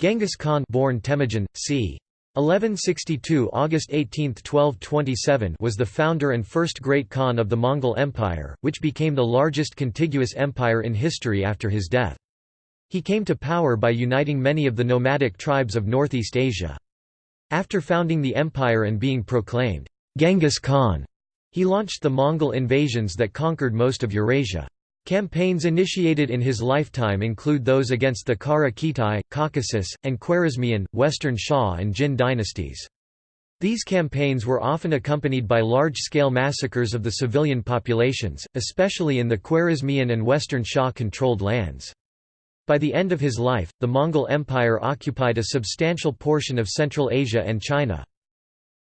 Genghis Khan born Temujin, c. 1162 August 18, 1227 was the founder and first great Khan of the Mongol Empire, which became the largest contiguous empire in history after his death. He came to power by uniting many of the nomadic tribes of Northeast Asia. After founding the empire and being proclaimed Genghis Khan, he launched the Mongol invasions that conquered most of Eurasia. Campaigns initiated in his lifetime include those against the Kara Khitai, Caucasus, and Khwarezmian, Western Xia and Jin dynasties. These campaigns were often accompanied by large-scale massacres of the civilian populations, especially in the Khwarezmian and Western Xia-controlled lands. By the end of his life, the Mongol Empire occupied a substantial portion of Central Asia and China.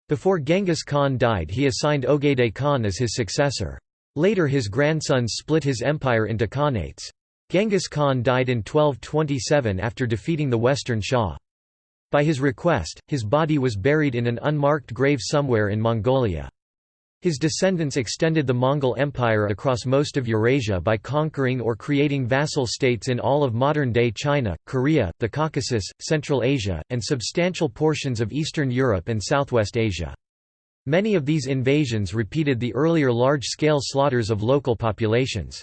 Before Genghis Khan died he assigned Ogedei Khan as his successor. Later his grandsons split his empire into khanates. Genghis Khan died in 1227 after defeating the Western Xia. By his request, his body was buried in an unmarked grave somewhere in Mongolia. His descendants extended the Mongol Empire across most of Eurasia by conquering or creating vassal states in all of modern-day China, Korea, the Caucasus, Central Asia, and substantial portions of Eastern Europe and Southwest Asia. Many of these invasions repeated the earlier large-scale slaughters of local populations.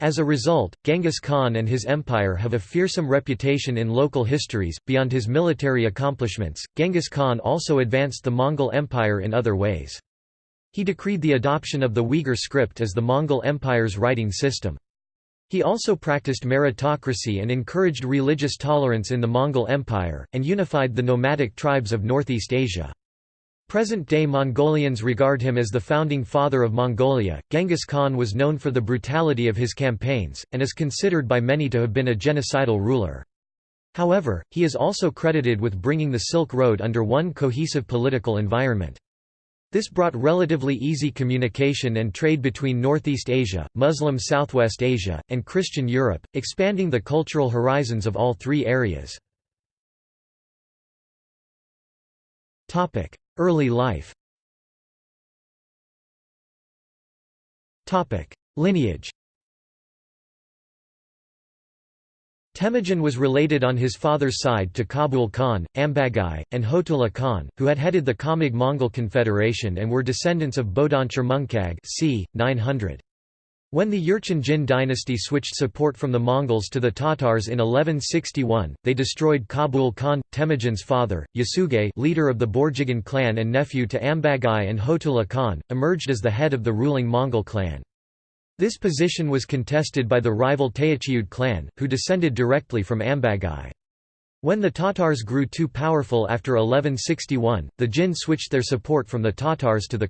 As a result, Genghis Khan and his empire have a fearsome reputation in local histories. Beyond his military accomplishments, Genghis Khan also advanced the Mongol Empire in other ways. He decreed the adoption of the Uyghur script as the Mongol Empire's writing system. He also practiced meritocracy and encouraged religious tolerance in the Mongol Empire, and unified the nomadic tribes of Northeast Asia. Present-day Mongolians regard him as the founding father of Mongolia. Genghis Khan was known for the brutality of his campaigns, and is considered by many to have been a genocidal ruler. However, he is also credited with bringing the Silk Road under one cohesive political environment. This brought relatively easy communication and trade between Northeast Asia, Muslim Southwest Asia, and Christian Europe, expanding the cultural horizons of all three areas. Early life Lineage Temujin was related on his father's side to Kabul Khan, Ambagai, and Hotula Khan, who had headed the Khamag Mongol Confederation and were descendants of Bodanshir Mungkag c. 900. When the Jurchen Jin dynasty switched support from the Mongols to the Tatars in 1161, they destroyed Kabul Khan, Temujin's father. Yesugei leader of the Borjigin clan and nephew to Ambagai and Hotula Khan, emerged as the head of the ruling Mongol clan. This position was contested by the rival Tayichiud clan, who descended directly from Ambagai. When the Tatars grew too powerful after 1161, the Jin switched their support from the Tatars to the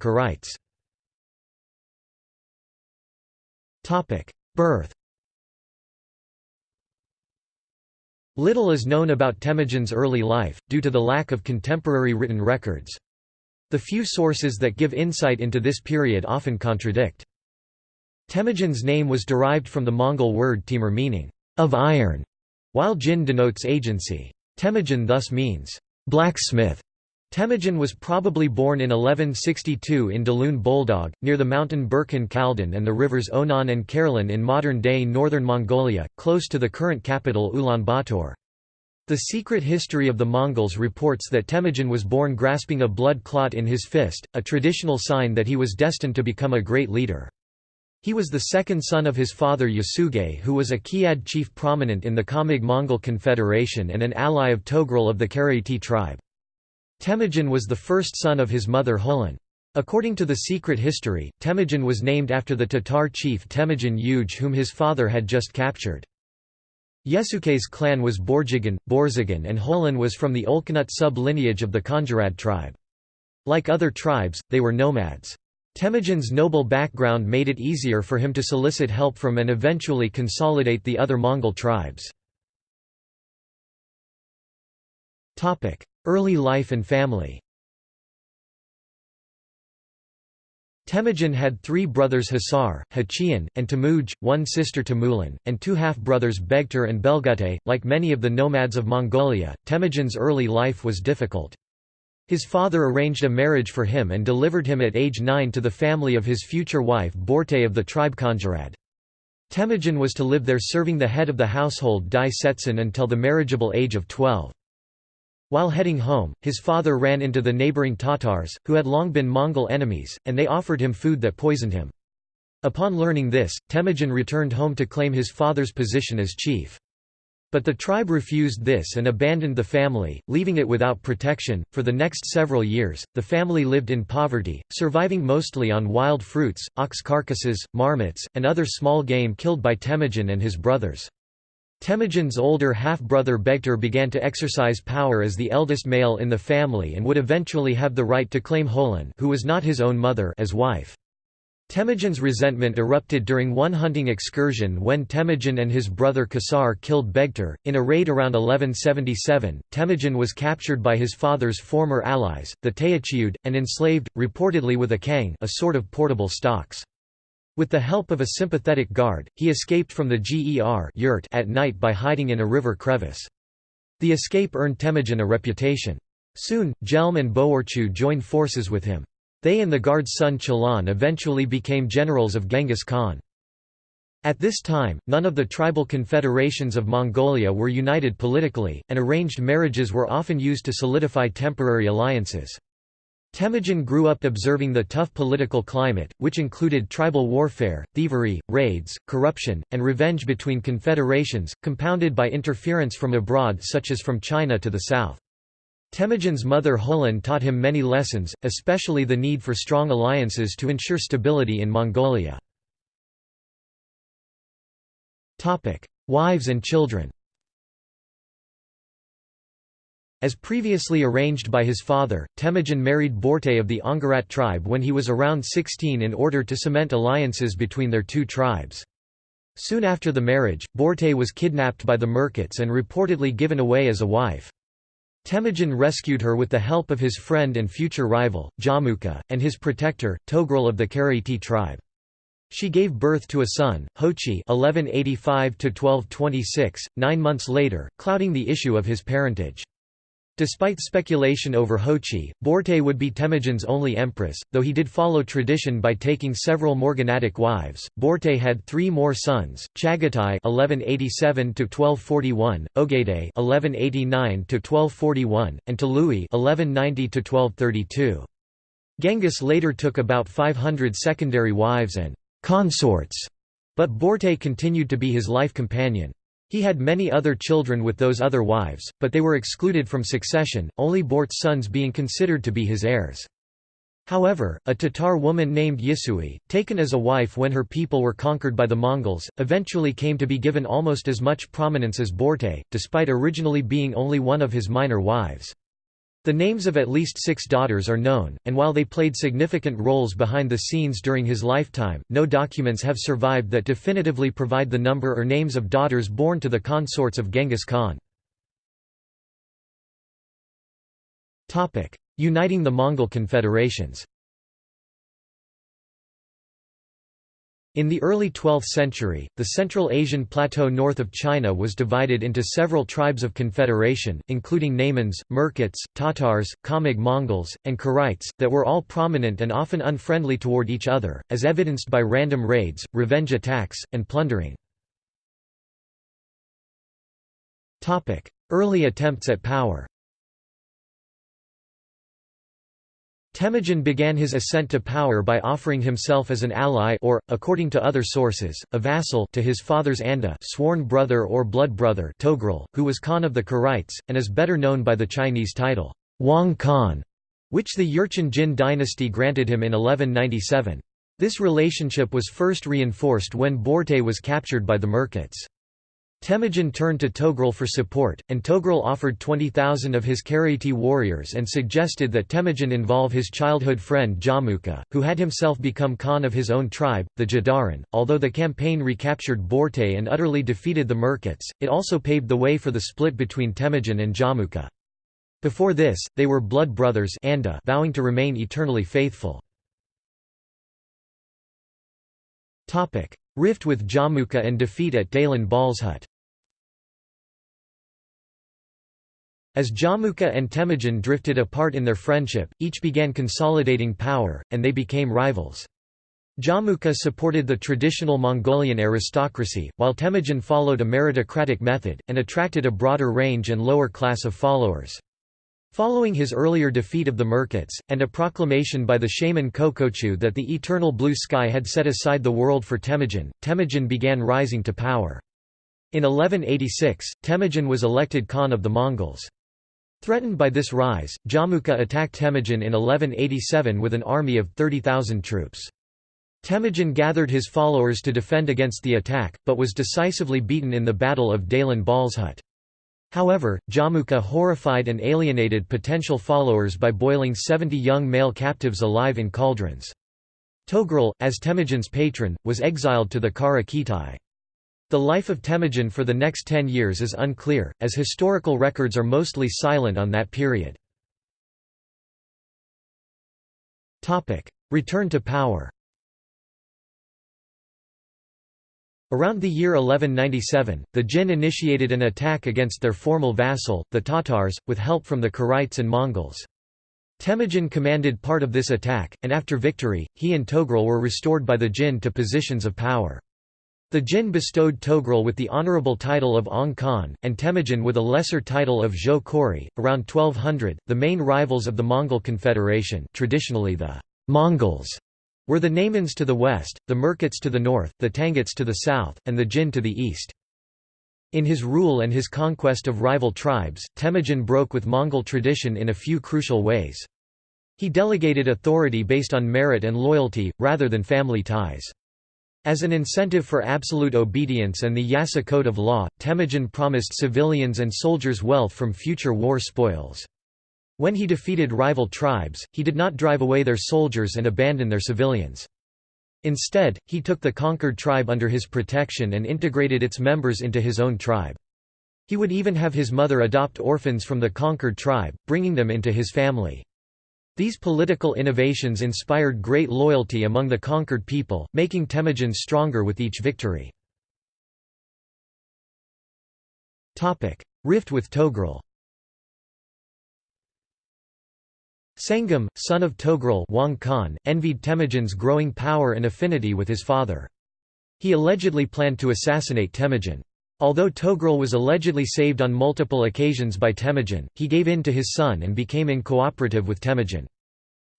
Keraites. Birth Little is known about Temujin's early life, due to the lack of contemporary written records. The few sources that give insight into this period often contradict. Temujin's name was derived from the Mongol word Timur meaning, of iron, while Jin denotes agency. Temujin thus means, blacksmith. Temujin was probably born in 1162 in Dalun Boldog, near the mountain Burkhan Khaldun and the rivers Onon and Karalan in modern-day northern Mongolia, close to the current capital Ulaanbaatar. The Secret History of the Mongols reports that Temujin was born grasping a blood clot in his fist, a traditional sign that he was destined to become a great leader. He was the second son of his father Yesugei who was a Kiyad chief prominent in the Khamag Mongol Confederation and an ally of Togrul of the Karaiti tribe. Temujin was the first son of his mother Hulun. According to the secret history, Temujin was named after the Tatar chief Temujin Yuge whom his father had just captured. Yesuke's clan was Borjigin, Borzagan and Hulin was from the Olkhnut sub-lineage of the Khanjarad tribe. Like other tribes, they were nomads. Temujin's noble background made it easier for him to solicit help from and eventually consolidate the other Mongol tribes. Early life and family Temujin had three brothers Hasar, Hachian, and Tamuj, one sister Temulin, and two half-brothers Begtar and Belgute. Like many of the nomads of Mongolia, Temujin's early life was difficult. His father arranged a marriage for him and delivered him at age 9 to the family of his future wife Borte of the tribe Khanjarad. Temujin was to live there serving the head of the household Dai Setsun until the marriageable age of 12. While heading home, his father ran into the neighboring Tatars, who had long been Mongol enemies, and they offered him food that poisoned him. Upon learning this, Temujin returned home to claim his father's position as chief. But the tribe refused this and abandoned the family, leaving it without protection. For the next several years, the family lived in poverty, surviving mostly on wild fruits, ox carcasses, marmots, and other small game killed by Temujin and his brothers. Temujin's older half-brother Begtar began to exercise power as the eldest male in the family and would eventually have the right to claim Holan who was not his own mother as wife. Temujin's resentment erupted during one hunting excursion when Temujin and his brother Kasar killed Begtar. In a raid around 1177, Temujin was captured by his father's former allies, the Tayichiud, and enslaved, reportedly with a kang a sort of portable stocks. With the help of a sympathetic guard, he escaped from the Ger yurt at night by hiding in a river crevice. The escape earned Temujin a reputation. Soon, Jelm and Boorchu joined forces with him. They and the guard's son Chalan eventually became generals of Genghis Khan. At this time, none of the tribal confederations of Mongolia were united politically, and arranged marriages were often used to solidify temporary alliances. Temujin grew up observing the tough political climate, which included tribal warfare, thievery, raids, corruption, and revenge between confederations, compounded by interference from abroad such as from China to the south. Temujin's mother Holan taught him many lessons, especially the need for strong alliances to ensure stability in Mongolia. Wives and children As previously arranged by his father, Temujin married Borte of the Angharat tribe when he was around 16 in order to cement alliances between their two tribes. Soon after the marriage, Borte was kidnapped by the Merkits and reportedly given away as a wife. Temujin rescued her with the help of his friend and future rival, Jamuka, and his protector, Togrul of the Karaiti tribe. She gave birth to a son, Hochi 1185 nine months later, clouding the issue of his parentage. Despite speculation over Hochi, Borte would be Temujin's only empress, though he did follow tradition by taking several Morganatic wives. Borte had three more sons: Chagatai (1187–1241), Ogedei (1189–1241), and Tolui (1190–1232). Genghis later took about 500 secondary wives and consorts, but Borte continued to be his life companion. He had many other children with those other wives, but they were excluded from succession, only Borte's sons being considered to be his heirs. However, a Tatar woman named Yisui, taken as a wife when her people were conquered by the Mongols, eventually came to be given almost as much prominence as Borte, despite originally being only one of his minor wives. The names of at least six daughters are known, and while they played significant roles behind the scenes during his lifetime, no documents have survived that definitively provide the number or names of daughters born to the consorts of Genghis Khan. Uniting the Mongol confederations In the early 12th century, the Central Asian plateau north of China was divided into several tribes of confederation, including Naimans, Merkits, Tatars, Khamag Mongols, and Keraites, that were all prominent and often unfriendly toward each other, as evidenced by random raids, revenge attacks, and plundering. Early attempts at power Temujin began his ascent to power by offering himself as an ally or, according to other sources, a vassal to his father's Anda sworn brother or blood brother Togrul, who was Khan of the Keraites, and is better known by the Chinese title, Wang Khan, which the Jurchen Jin dynasty granted him in 1197. This relationship was first reinforced when Borte was captured by the Merkits. Temujin turned to Togrul for support, and Togrul offered 20,000 of his Karaiti warriors and suggested that Temujin involve his childhood friend Jamuka, who had himself become Khan of his own tribe, the Jadaran. Although the campaign recaptured Borte and utterly defeated the Merkits, it also paved the way for the split between Temujin and Jamuka. Before this, they were blood brothers Anda uh, vowing to remain eternally faithful. Rift with Jamuka and defeat at Dalan Balzhut As Jamuka and Temujin drifted apart in their friendship, each began consolidating power, and they became rivals. Jamuqa supported the traditional Mongolian aristocracy, while Temujin followed a meritocratic method, and attracted a broader range and lower class of followers. Following his earlier defeat of the Merkits, and a proclamation by the shaman Kokochu that the eternal blue sky had set aside the world for Temujin, Temujin began rising to power. In 1186, Temujin was elected Khan of the Mongols. Threatened by this rise, Jamuqa attacked Temujin in 1187 with an army of 30,000 troops. Temujin gathered his followers to defend against the attack, but was decisively beaten in the Battle of Dalan Balzhut. However, Jamuqa horrified and alienated potential followers by boiling 70 young male captives alive in cauldrons. Togrul, as Temujin's patron, was exiled to the Kara Khitai. The life of Temujin for the next ten years is unclear, as historical records are mostly silent on that period. Return to power Around the year 1197, the Jin initiated an attack against their formal vassal, the Tatars, with help from the Keraites and Mongols. Temujin commanded part of this attack, and after victory, he and Togrul were restored by the Jin to positions of power. The Jin bestowed Togrul with the honorable title of Ong Khan, and Temujin with a lesser title of Zhou. Around 1200, the main rivals of the Mongol Confederation, traditionally the Mongols, were the Naimans to the west, the Merkits to the north, the Tanguts to the south, and the Jin to the east. In his rule and his conquest of rival tribes, Temujin broke with Mongol tradition in a few crucial ways. He delegated authority based on merit and loyalty, rather than family ties. As an incentive for absolute obedience and the Yasa Code of Law, Temujin promised civilians and soldiers wealth from future war spoils. When he defeated rival tribes, he did not drive away their soldiers and abandon their civilians. Instead, he took the conquered tribe under his protection and integrated its members into his own tribe. He would even have his mother adopt orphans from the conquered tribe, bringing them into his family. These political innovations inspired great loyalty among the conquered people, making Temujin stronger with each victory. Rift with Togrul Sangam, son of Togrul Wang Khan, envied Temujin's growing power and affinity with his father. He allegedly planned to assassinate Temujin. Although Togrul was allegedly saved on multiple occasions by Temujin, he gave in to his son and became incooperative with Temujin.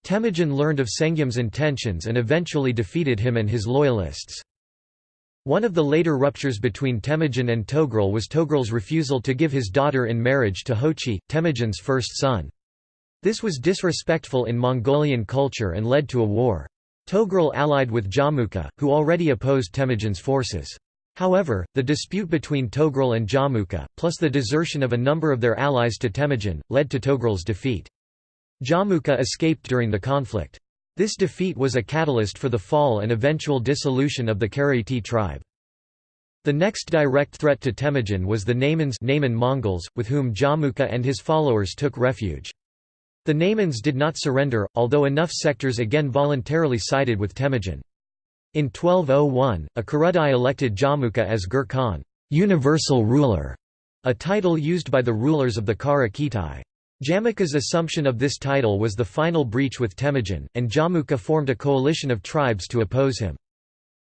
Temujin learned of Senggum's intentions and eventually defeated him and his loyalists. One of the later ruptures between Temujin and Togrul was Togrul's refusal to give his daughter in marriage to Hochi, Temujin's first son. This was disrespectful in Mongolian culture and led to a war. Togrul allied with Jamuqa, who already opposed Temujin's forces. However, the dispute between Togrul and Jamuqa, plus the desertion of a number of their allies to Temujin, led to Togrul's defeat. Jamuqa escaped during the conflict. This defeat was a catalyst for the fall and eventual dissolution of the Karaiti tribe. The next direct threat to Temujin was the Naimans Naiman Mongols, with whom Jamuqa and his followers took refuge. The Naimans did not surrender, although enough sectors again voluntarily sided with Temujin. In 1201, a Kurultai elected Jamuqa as Gur Khan universal ruler", a title used by the rulers of the Kara Khitai. Jamuqa's assumption of this title was the final breach with Temujin, and Jamuqa formed a coalition of tribes to oppose him.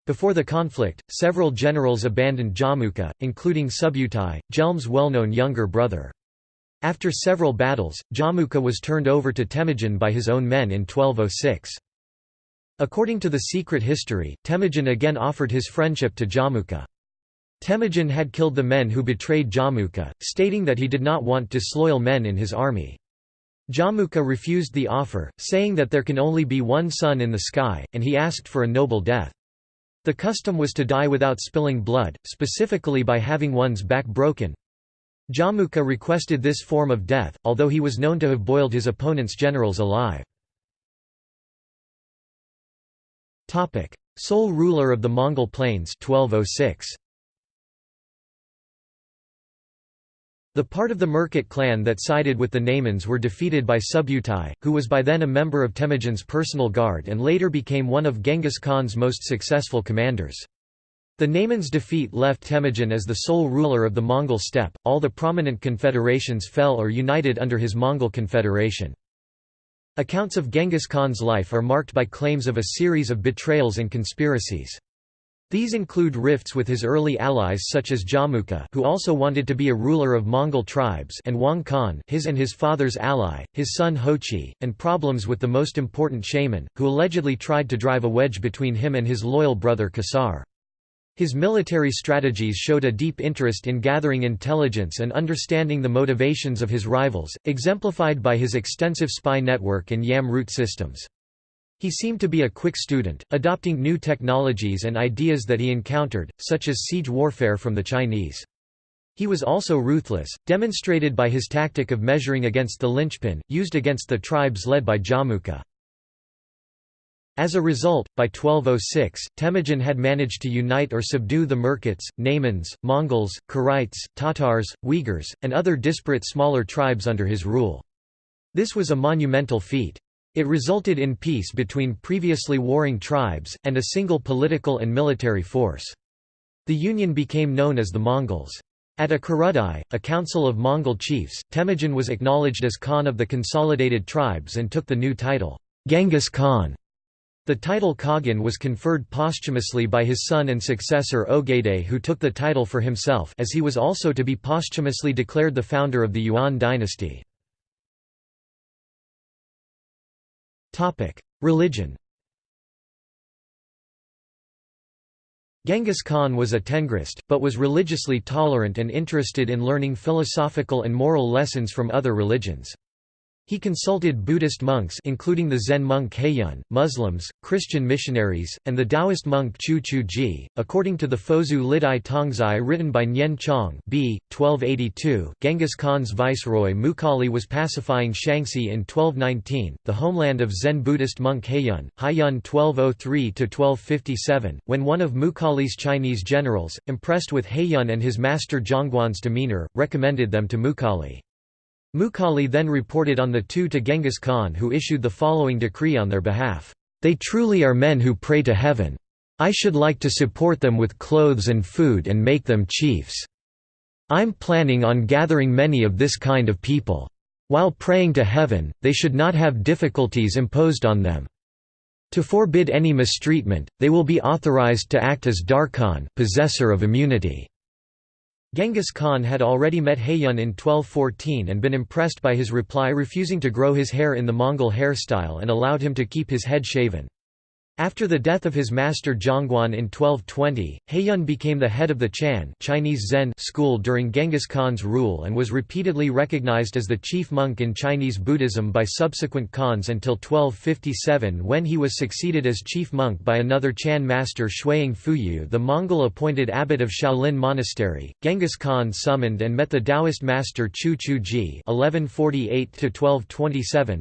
Before the conflict, several generals abandoned Jamuqa, including Subutai, Jelm's well-known younger brother. After several battles, Jamuqa was turned over to Temujin by his own men in 1206. According to the secret history, Temujin again offered his friendship to Jamuqa. Temujin had killed the men who betrayed Jamuqa, stating that he did not want disloyal men in his army. Jamuqa refused the offer, saying that there can only be one sun in the sky, and he asked for a noble death. The custom was to die without spilling blood, specifically by having one's back broken. Jamuqa requested this form of death, although he was known to have boiled his opponent's generals alive. Sole ruler of the Mongol plains 1206. The part of the Merkit clan that sided with the Naimans were defeated by Subutai, who was by then a member of Temujin's personal guard and later became one of Genghis Khan's most successful commanders. The Naimans' defeat left Temujin as the sole ruler of the Mongol steppe, all the prominent confederations fell or united under his Mongol confederation. Accounts of Genghis Khan's life are marked by claims of a series of betrayals and conspiracies. These include rifts with his early allies such as Jamuqa who also wanted to be a ruler of Mongol tribes and Wang Khan his and his father's ally, his son Hochi, and problems with the most important shaman, who allegedly tried to drive a wedge between him and his loyal brother Qasar. His military strategies showed a deep interest in gathering intelligence and understanding the motivations of his rivals, exemplified by his extensive spy network and Yam route systems. He seemed to be a quick student, adopting new technologies and ideas that he encountered, such as siege warfare from the Chinese. He was also ruthless, demonstrated by his tactic of measuring against the linchpin, used against the tribes led by Jamuqa. As a result, by 1206, Temujin had managed to unite or subdue the Merkits, Naimans, Mongols, Keraites, Tatars, Uyghurs, and other disparate smaller tribes under his rule. This was a monumental feat. It resulted in peace between previously warring tribes, and a single political and military force. The union became known as the Mongols. At a Kurultai, a council of Mongol chiefs, Temujin was acknowledged as Khan of the consolidated tribes and took the new title, Genghis Khan. The title Khagan was conferred posthumously by his son and successor Ogedei who took the title for himself as he was also to be posthumously declared the founder of the Yuan dynasty. Religion Genghis Khan was a Tengrist, but was religiously tolerant and interested in learning philosophical and moral lessons from other religions. He consulted Buddhist monks including the Zen monk Haiyun, Muslims, Christian missionaries, and the Taoist monk Chu Chu Ji. According to the Fozu Lidai Tongzai written by Nian Chong b. 1282, Genghis Khan's viceroy Mukali was pacifying Shaanxi in 1219, the homeland of Zen Buddhist monk Heiyun, Haiyun 1203–1257, when one of Mukali's Chinese generals, impressed with Haiyun and his master Zhongguan's demeanor, recommended them to Mukhali. Mukhali then reported on the two to Genghis Khan who issued the following decree on their behalf, "'They truly are men who pray to heaven. I should like to support them with clothes and food and make them chiefs. I'm planning on gathering many of this kind of people. While praying to heaven, they should not have difficulties imposed on them. To forbid any mistreatment, they will be authorized to act as Darkhan possessor of immunity. Genghis Khan had already met Haiyun in 1214 and been impressed by his reply refusing to grow his hair in the Mongol hairstyle and allowed him to keep his head shaven. After the death of his master Zhongguan in 1220, Haiyun became the head of the Chan Chinese Zen school during Genghis Khan's rule and was repeatedly recognized as the chief monk in Chinese Buddhism by subsequent Khans until 1257 when he was succeeded as chief monk by another Chan master Shuang Fuyu the Mongol-appointed abbot of Shaolin Monastery. Genghis Khan summoned and met the Taoist master Chu Chu Ji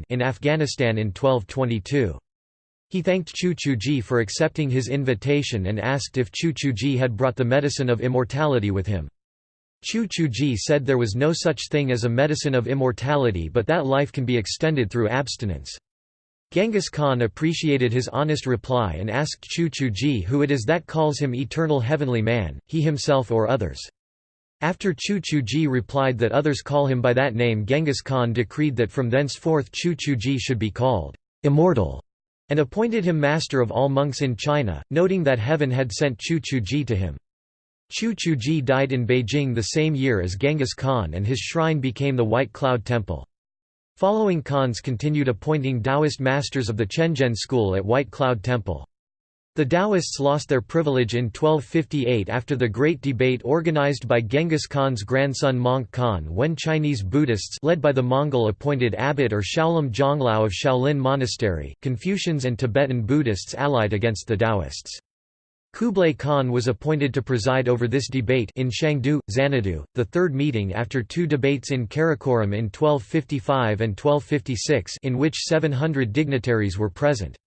in Afghanistan in 1222. He thanked Chu Chuji for accepting his invitation and asked if Chu Chuji had brought the medicine of immortality with him. Chu Chuji said there was no such thing as a medicine of immortality but that life can be extended through abstinence. Genghis Khan appreciated his honest reply and asked Chu Chuji who it is that calls him eternal heavenly man, he himself or others. After Chu Chuji replied that others call him by that name Genghis Khan decreed that from thenceforth Chu Chuji should be called immortal and appointed him master of all monks in China, noting that heaven had sent Chu Chuji to him. Chu Chuji died in Beijing the same year as Genghis Khan and his shrine became the White Cloud Temple. Following Khans continued appointing Taoist masters of the Quanzhen school at White Cloud Temple. The Taoists lost their privilege in 1258 after the Great Debate organized by Genghis Khan's grandson Möngke Khan when Chinese Buddhists led by the Mongol-appointed abbot or Shaolin Zhonglao of Shaolin Monastery, Confucians and Tibetan Buddhists allied against the Taoists. Kublai Khan was appointed to preside over this debate in Shangdu, Xanadu, the third meeting after two debates in Karakoram in 1255 and 1256 in which 700 dignitaries were present.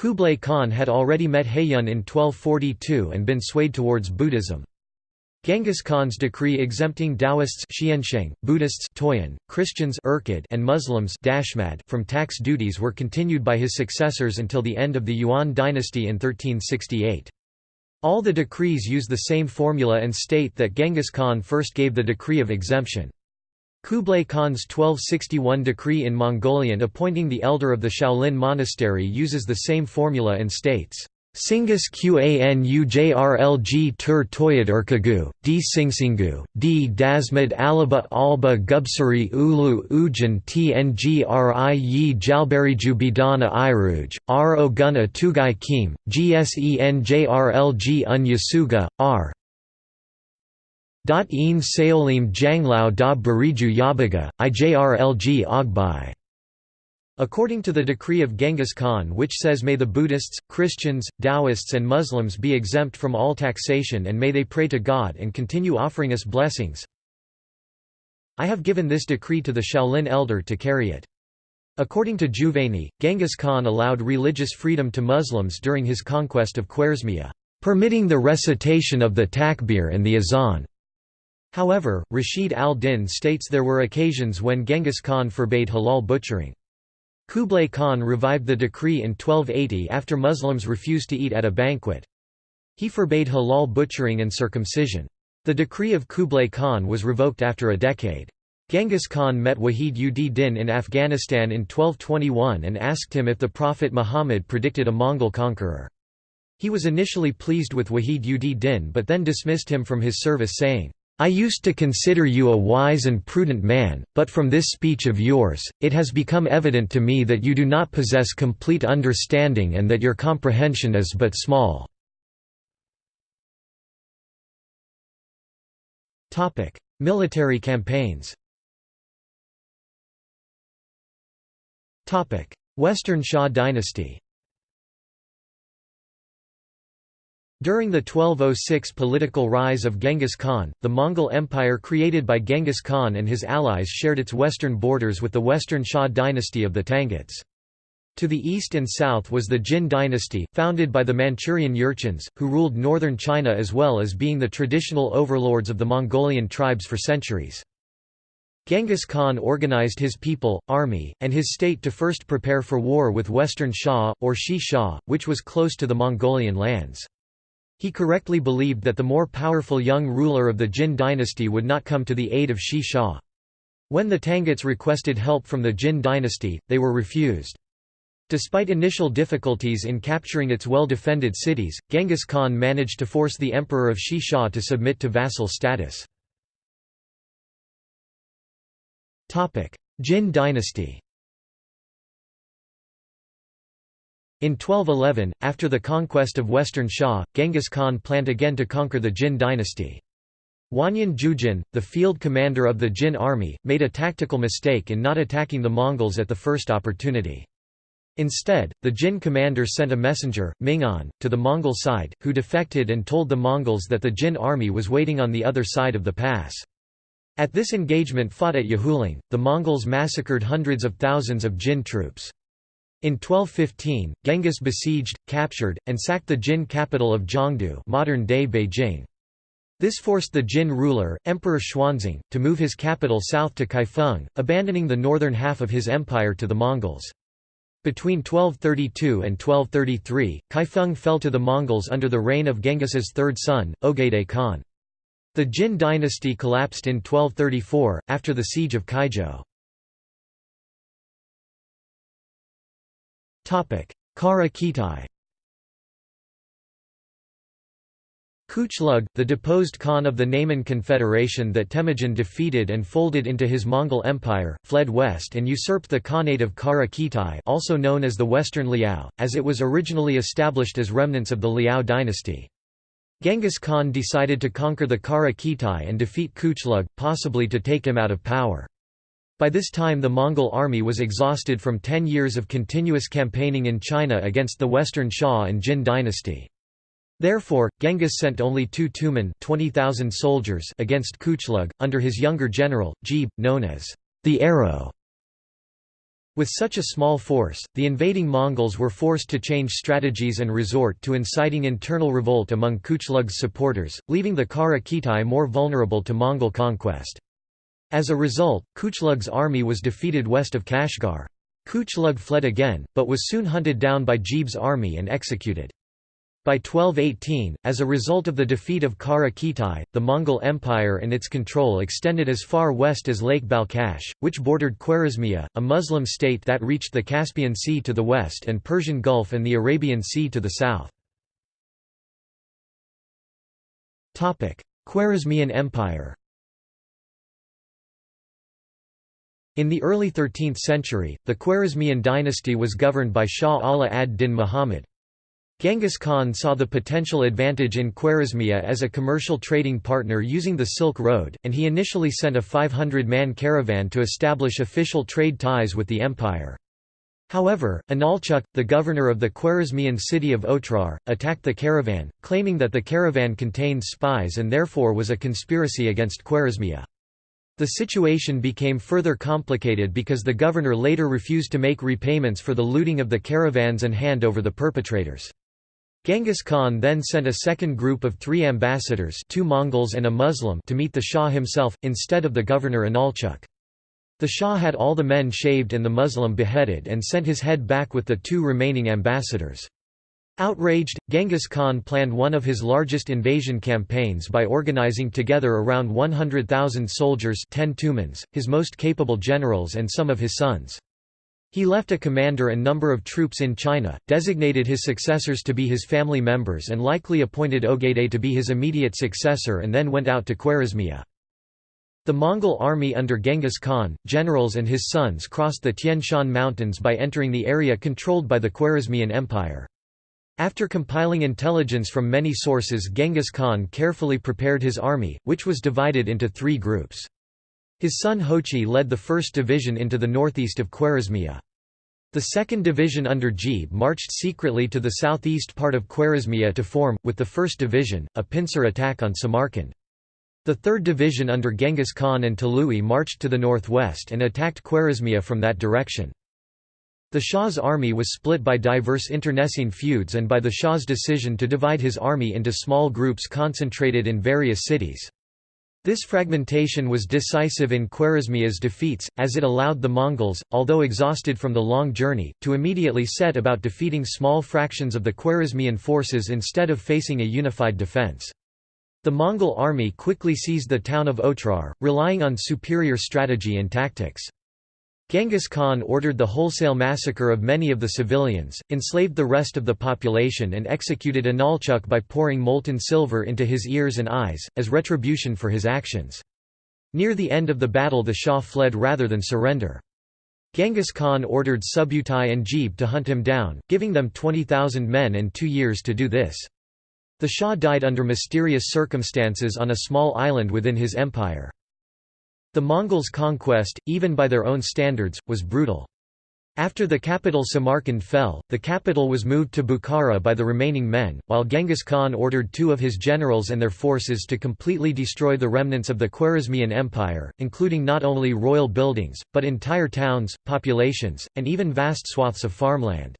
Kublai Khan had already met Haiyun in 1242 and been swayed towards Buddhism. Genghis Khan's decree exempting Taoists Buddhists Christians and Muslims from tax duties were continued by his successors until the end of the Yuan dynasty in 1368. All the decrees use the same formula and state that Genghis Khan first gave the decree of exemption. Kublai Khan's 1261 decree in Mongolian appointing the elder of the Shaolin monastery uses the same formula and states, Singus Qanujrlg tur toyad urkagu, d. Singsingu, d. Dasmad alaba alba gubsuri ulu ujan tngri yi jalberiju bidana iruj, r. Oguna tugai kim, gsenjrlg un yasuga, r. Een saolim janglao da bariju yabaga, ijrlg ogbai. According to the decree of Genghis Khan which says may the Buddhists, Christians, Taoists and Muslims be exempt from all taxation and may they pray to God and continue offering us blessings. I have given this decree to the Shaolin elder to carry it. According to Juvayni, Genghis Khan allowed religious freedom to Muslims during his conquest of Khwarezmia, permitting the recitation of the takbir and the azan. However, Rashid al-Din states there were occasions when Genghis Khan forbade halal butchering. Kublai Khan revived the decree in 1280 after Muslims refused to eat at a banquet. He forbade halal butchering and circumcision. The decree of Kublai Khan was revoked after a decade. Genghis Khan met Wahid ud Din in Afghanistan in 1221 and asked him if the Prophet Muhammad predicted a Mongol conqueror. He was initially pleased with Wahid ud Din but then dismissed him from his service saying, I used to consider you a wise and prudent man, but from this speech of yours, it has become evident to me that you do not possess complete understanding and that your comprehension is but small. Military campaigns Western Xia dynasty During the 1206 political rise of Genghis Khan, the Mongol Empire created by Genghis Khan and his allies shared its western borders with the Western Xia dynasty of the Tanguts. To the east and south was the Jin dynasty, founded by the Manchurian Jurchens, who ruled northern China as well as being the traditional overlords of the Mongolian tribes for centuries. Genghis Khan organized his people, army, and his state to first prepare for war with Western Xia, or Xi Xia, which was close to the Mongolian lands. He correctly believed that the more powerful young ruler of the Jin dynasty would not come to the aid of Xi Xia. When the Tanguts requested help from the Jin dynasty, they were refused. Despite initial difficulties in capturing its well-defended cities, Genghis Khan managed to force the emperor of Xi Xia to submit to vassal status. Jin dynasty In 1211, after the conquest of Western Xia, Genghis Khan planned again to conquer the Jin dynasty. Wanyan Jujin, the field commander of the Jin army, made a tactical mistake in not attacking the Mongols at the first opportunity. Instead, the Jin commander sent a messenger, Mingan, to the Mongol side, who defected and told the Mongols that the Jin army was waiting on the other side of the pass. At this engagement fought at Yehuling, the Mongols massacred hundreds of thousands of Jin troops. In 1215, Genghis besieged, captured, and sacked the Jin capital of Jiangdu modern-day Beijing. This forced the Jin ruler, Emperor Xuanzong, to move his capital south to Kaifeng, abandoning the northern half of his empire to the Mongols. Between 1232 and 1233, Kaifeng fell to the Mongols under the reign of Genghis's third son, Ogedei Khan. The Jin dynasty collapsed in 1234, after the siege of Kaizhou. Kara Khitai Kuchlug, the deposed Khan of the Nayman Confederation that Temujin defeated and folded into his Mongol Empire, fled west and usurped the Khanate of Kara Khitai also known as the Western Liao, as it was originally established as remnants of the Liao dynasty. Genghis Khan decided to conquer the Kara Khitai and defeat Kuchlug, possibly to take him out of power. By this time the Mongol army was exhausted from ten years of continuous campaigning in China against the Western Xia and Jin dynasty. Therefore, Genghis sent only two Tumen 20,000 soldiers against Kuchlug, under his younger general, Jebe, known as the Arrow. With such a small force, the invading Mongols were forced to change strategies and resort to inciting internal revolt among Kuchlug's supporters, leaving the Kara Khitai more vulnerable to Mongol conquest. As a result, Kuchlug's army was defeated west of Kashgar. Kuchlug fled again, but was soon hunted down by Jebe's army and executed. By 1218, as a result of the defeat of Kara Khitai, the Mongol Empire and its control extended as far west as Lake Balkhash, which bordered Khwarezmia, a Muslim state that reached the Caspian Sea to the west and Persian Gulf and the Arabian Sea to the south. Khwarezmian Empire In the early 13th century, the Khwarezmian dynasty was governed by Shah Ala ad-Din Muhammad. Genghis Khan saw the potential advantage in Khwarezmia as a commercial trading partner using the Silk Road, and he initially sent a 500-man caravan to establish official trade ties with the empire. However, Inalchuk, the governor of the Khwarezmian city of Otrar, attacked the caravan, claiming that the caravan contained spies and therefore was a conspiracy against Khwarezmia. The situation became further complicated because the governor later refused to make repayments for the looting of the caravans and hand over the perpetrators. Genghis Khan then sent a second group of three ambassadors two Mongols and a Muslim to meet the Shah himself, instead of the governor Inalchuk. The Shah had all the men shaved and the Muslim beheaded and sent his head back with the two remaining ambassadors. Outraged, Genghis Khan planned one of his largest invasion campaigns by organizing together around 100,000 soldiers 10 tumans, his most capable generals and some of his sons. He left a commander and number of troops in China, designated his successors to be his family members and likely appointed Ogedei to be his immediate successor and then went out to Khwarezmia. The Mongol army under Genghis Khan, generals and his sons crossed the Tian Shan Mountains by entering the area controlled by the Khwarezmian Empire. After compiling intelligence from many sources Genghis Khan carefully prepared his army, which was divided into three groups. His son Hochi led the 1st Division into the northeast of Khwarezmia. The 2nd Division under Jebe marched secretly to the southeast part of Khwarezmia to form, with the 1st Division, a pincer attack on Samarkand. The 3rd Division under Genghis Khan and Tolui marched to the northwest and attacked Khwarezmia from that direction. The Shah's army was split by diverse internecine feuds and by the Shah's decision to divide his army into small groups concentrated in various cities. This fragmentation was decisive in Khwarezmia's defeats, as it allowed the Mongols, although exhausted from the long journey, to immediately set about defeating small fractions of the Khwarezmian forces instead of facing a unified defense. The Mongol army quickly seized the town of Otrar, relying on superior strategy and tactics. Genghis Khan ordered the wholesale massacre of many of the civilians, enslaved the rest of the population and executed Inalchuk by pouring molten silver into his ears and eyes, as retribution for his actions. Near the end of the battle the Shah fled rather than surrender. Genghis Khan ordered Subutai and Jebe to hunt him down, giving them 20,000 men and two years to do this. The Shah died under mysterious circumstances on a small island within his empire. The Mongols' conquest, even by their own standards, was brutal. After the capital Samarkand fell, the capital was moved to Bukhara by the remaining men, while Genghis Khan ordered two of his generals and their forces to completely destroy the remnants of the Khwarezmian Empire, including not only royal buildings, but entire towns, populations, and even vast swaths of farmland.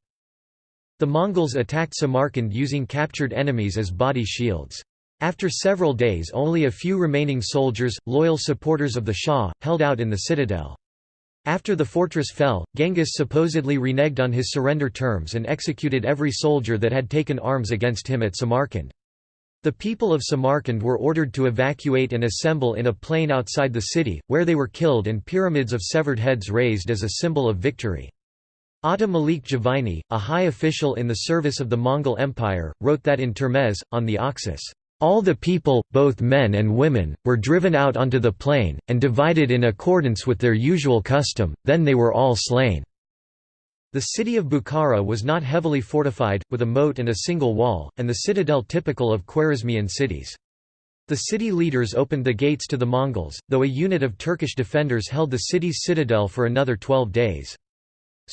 The Mongols attacked Samarkand using captured enemies as body shields. After several days only a few remaining soldiers, loyal supporters of the Shah, held out in the citadel. After the fortress fell, Genghis supposedly reneged on his surrender terms and executed every soldier that had taken arms against him at Samarkand. The people of Samarkand were ordered to evacuate and assemble in a plain outside the city, where they were killed and pyramids of severed heads raised as a symbol of victory. Ata Malik Juvayni, a high official in the service of the Mongol Empire, wrote that in Termez, on the Oxus, all the people, both men and women, were driven out onto the plain, and divided in accordance with their usual custom, then they were all slain." The city of Bukhara was not heavily fortified, with a moat and a single wall, and the citadel typical of Khwarezmian cities. The city leaders opened the gates to the Mongols, though a unit of Turkish defenders held the city's citadel for another twelve days.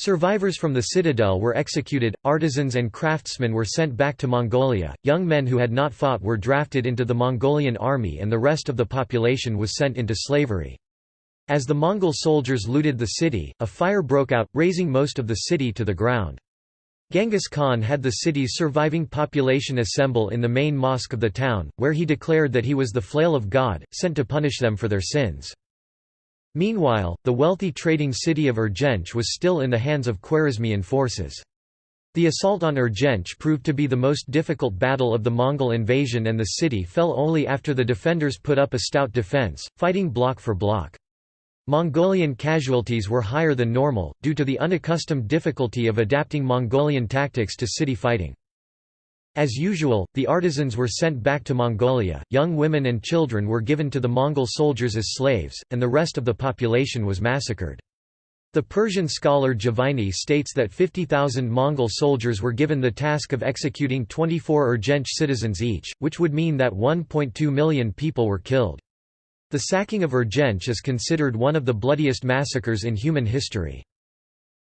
Survivors from the citadel were executed, artisans and craftsmen were sent back to Mongolia, young men who had not fought were drafted into the Mongolian army and the rest of the population was sent into slavery. As the Mongol soldiers looted the city, a fire broke out, razing most of the city to the ground. Genghis Khan had the city's surviving population assemble in the main mosque of the town, where he declared that he was the flail of God, sent to punish them for their sins. Meanwhile, the wealthy trading city of Urgench was still in the hands of Khwarezmian forces. The assault on Urgench proved to be the most difficult battle of the Mongol invasion and the city fell only after the defenders put up a stout defense, fighting block for block. Mongolian casualties were higher than normal, due to the unaccustomed difficulty of adapting Mongolian tactics to city fighting. As usual, the artisans were sent back to Mongolia, young women and children were given to the Mongol soldiers as slaves, and the rest of the population was massacred. The Persian scholar Juvayni states that 50,000 Mongol soldiers were given the task of executing 24 Urgench citizens each, which would mean that 1.2 million people were killed. The sacking of Urgench is considered one of the bloodiest massacres in human history.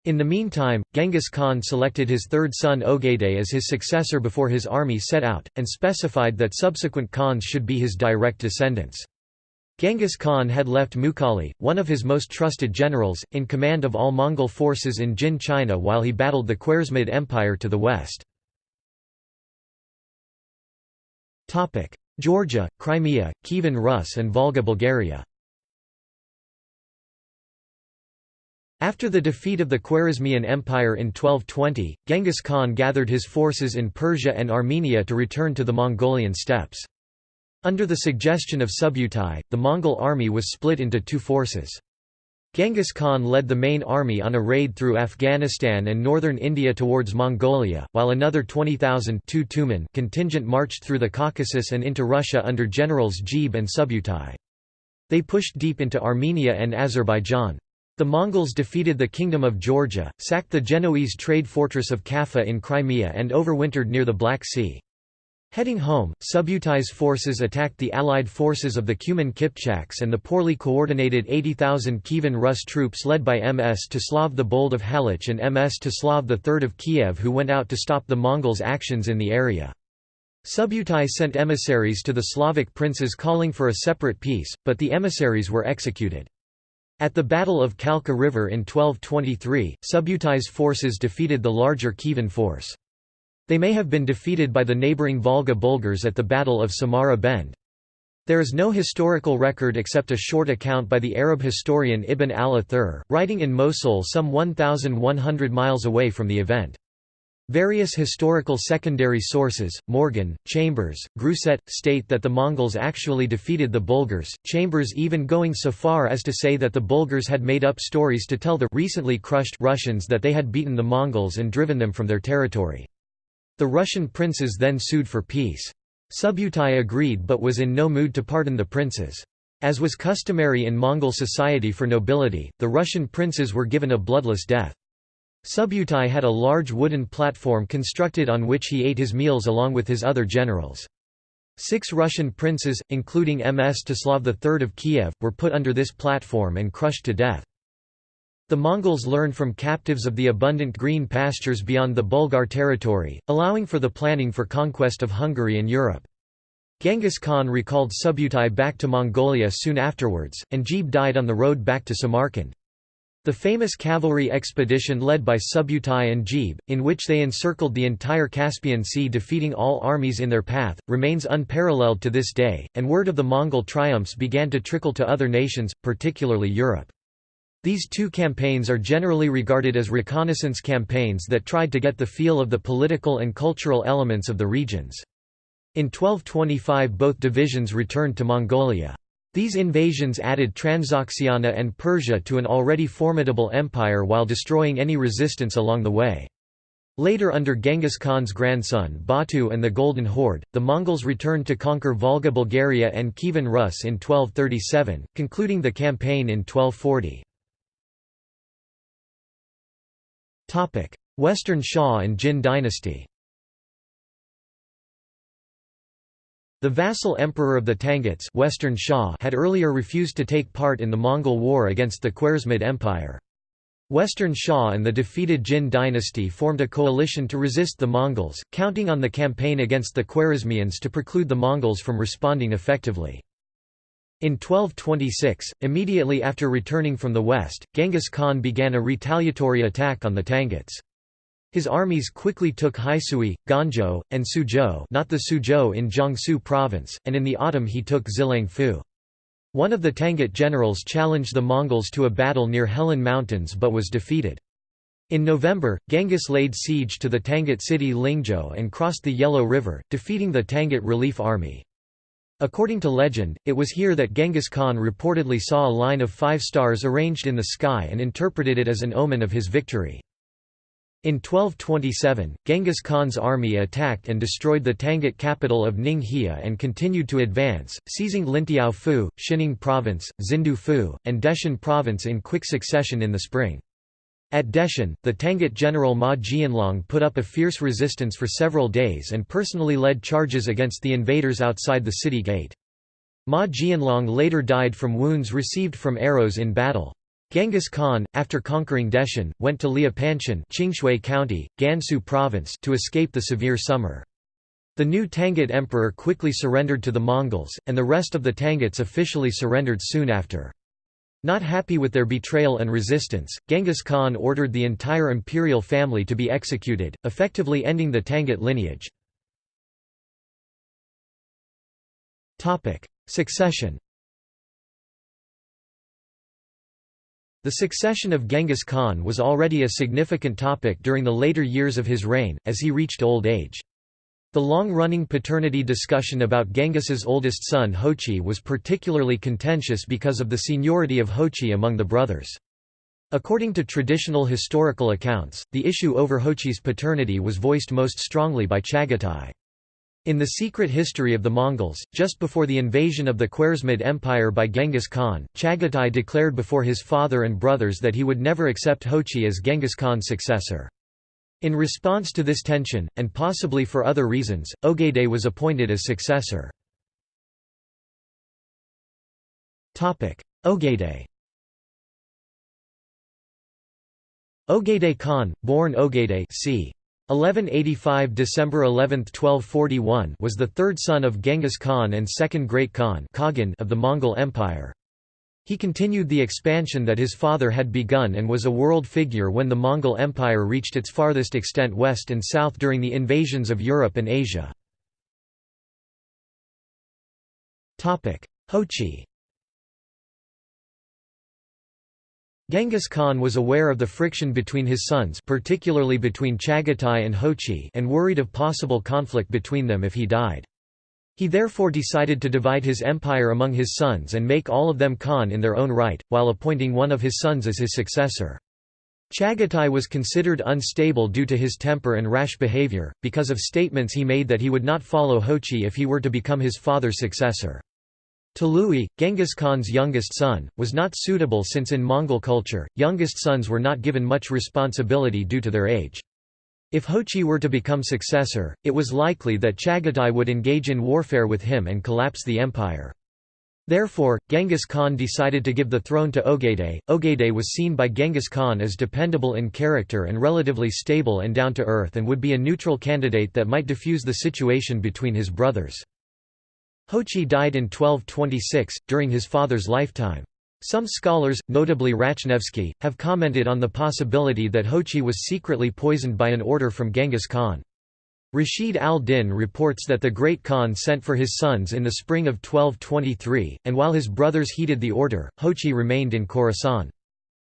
In the meantime, Genghis Khan selected his third son Ogedei as his successor before his army set out, and specified that subsequent Khans should be his direct descendants. Genghis Khan had left Mukhali, one of his most trusted generals, in command of all Mongol forces in Jin China while he battled the Khwarezmid Empire to the west. Georgia, Crimea, Kievan Rus and Volga Bulgaria After the defeat of the Khwarezmian Empire in 1220, Genghis Khan gathered his forces in Persia and Armenia to return to the Mongolian steppes. Under the suggestion of Subutai, the Mongol army was split into two forces. Genghis Khan led the main army on a raid through Afghanistan and northern India towards Mongolia, while another 20,000 contingent marched through the Caucasus and into Russia under generals Jebe and Subutai. They pushed deep into Armenia and Azerbaijan. The Mongols defeated the Kingdom of Georgia, sacked the Genoese trade fortress of Kaffa in Crimea and overwintered near the Black Sea. Heading home, Subutai's forces attacked the allied forces of the Cuman Kipchaks and the poorly coordinated 80,000 Kievan Rus troops led by Mstislav the Bold of Halych and Mstislav III of Kiev who went out to stop the Mongols' actions in the area. Subutai sent emissaries to the Slavic princes calling for a separate peace, but the emissaries were executed. At the Battle of Kalka River in 1223, Subutai's forces defeated the larger Kievan force. They may have been defeated by the neighbouring Volga Bulgars at the Battle of Samara Bend. There is no historical record except a short account by the Arab historian Ibn al-Athir, writing in Mosul some 1,100 miles away from the event. Various historical secondary sources, Morgan, Chambers, Grousset, state that the Mongols actually defeated the Bulgars, Chambers even going so far as to say that the Bulgars had made up stories to tell the recently crushed Russians that they had beaten the Mongols and driven them from their territory. The Russian princes then sued for peace. Subutai agreed but was in no mood to pardon the princes. As was customary in Mongol society for nobility, the Russian princes were given a bloodless death. Subutai had a large wooden platform constructed on which he ate his meals along with his other generals. Six Russian princes, including Mstislav III of Kiev, were put under this platform and crushed to death. The Mongols learned from captives of the abundant green pastures beyond the Bulgar territory, allowing for the planning for conquest of Hungary and Europe. Genghis Khan recalled Subutai back to Mongolia soon afterwards, and Jebe died on the road back to Samarkand. The famous cavalry expedition led by Subutai and Jebe, in which they encircled the entire Caspian Sea defeating all armies in their path, remains unparalleled to this day, and word of the Mongol triumphs began to trickle to other nations, particularly Europe. These two campaigns are generally regarded as reconnaissance campaigns that tried to get the feel of the political and cultural elements of the regions. In 1225 both divisions returned to Mongolia. These invasions added Transoxiana and Persia to an already formidable empire while destroying any resistance along the way. Later under Genghis Khan's grandson Batu and the Golden Horde, the Mongols returned to conquer Volga Bulgaria and Kievan Rus in 1237, concluding the campaign in 1240. Western Xia and Jin dynasty The vassal emperor of the Tanguts Western Xia had earlier refused to take part in the Mongol war against the Khwarezmid Empire. Western Xia and the defeated Jin dynasty formed a coalition to resist the Mongols, counting on the campaign against the Khwarezmians to preclude the Mongols from responding effectively. In 1226, immediately after returning from the west, Genghis Khan began a retaliatory attack on the Tanguts. His armies quickly took Haisui, Ganzhou, and Suzhou not the Suzhou in Jiangsu province, and in the autumn he took Xiliangfu. One of the Tangut generals challenged the Mongols to a battle near Helan Mountains but was defeated. In November, Genghis laid siege to the Tangut city Lingzhou and crossed the Yellow River, defeating the Tangut Relief Army. According to legend, it was here that Genghis Khan reportedly saw a line of five stars arranged in the sky and interpreted it as an omen of his victory. In 1227, Genghis Khan's army attacked and destroyed the Tangut capital of Ningxia and continued to advance, seizing Lintiao Fu, Xining Province, Xindu Fu, and Deshun Province in quick succession in the spring. At Deshun, the Tangut general Ma Jianlong put up a fierce resistance for several days and personally led charges against the invaders outside the city gate. Ma Jianlong later died from wounds received from arrows in battle. Genghis Khan, after conquering Deshun, went to Liupanshan Qingshui County, Gansu Province to escape the severe summer. The new Tangut emperor quickly surrendered to the Mongols, and the rest of the Tanguts officially surrendered soon after. Not happy with their betrayal and resistance, Genghis Khan ordered the entire imperial family to be executed, effectively ending the Tangut lineage. Succession The succession of Genghis Khan was already a significant topic during the later years of his reign, as he reached old age. The long-running paternity discussion about Genghis's oldest son Hochi was particularly contentious because of the seniority of Hochi among the brothers. According to traditional historical accounts, the issue over Hochi's paternity was voiced most strongly by Chagatai. In the secret history of the Mongols, just before the invasion of the Khwarezmid Empire by Genghis Khan, Chagatai declared before his father and brothers that he would never accept Hochi as Genghis Khan's successor. In response to this tension, and possibly for other reasons, Ogedei was appointed as successor. Ogedei Ogedei Khan, born Ogedei c. 1185 December 11, 1241 was the third son of Genghis Khan and second Great Khan of the Mongol Empire. He continued the expansion that his father had begun and was a world figure when the Mongol Empire reached its farthest extent west and south during the invasions of Europe and Asia. Hochi Genghis Khan was aware of the friction between his sons particularly between Chagatai and Hochi and worried of possible conflict between them if he died. He therefore decided to divide his empire among his sons and make all of them Khan in their own right, while appointing one of his sons as his successor. Chagatai was considered unstable due to his temper and rash behavior, because of statements he made that he would not follow Hochi if he were to become his father's successor. Tolui, Genghis Khan's youngest son, was not suitable since in Mongol culture, youngest sons were not given much responsibility due to their age. If Hochi were to become successor, it was likely that Chagatai would engage in warfare with him and collapse the empire. Therefore, Genghis Khan decided to give the throne to Ogedei. Ogedei was seen by Genghis Khan as dependable in character and relatively stable and down to earth and would be a neutral candidate that might diffuse the situation between his brothers. Hochi died in 1226, during his father's lifetime. Some scholars, notably Ratchnevsky, have commented on the possibility that Hochi was secretly poisoned by an order from Genghis Khan. Rashid al-Din reports that the Great Khan sent for his sons in the spring of 1223, and while his brothers heeded the order, Hochi remained in Khorasan.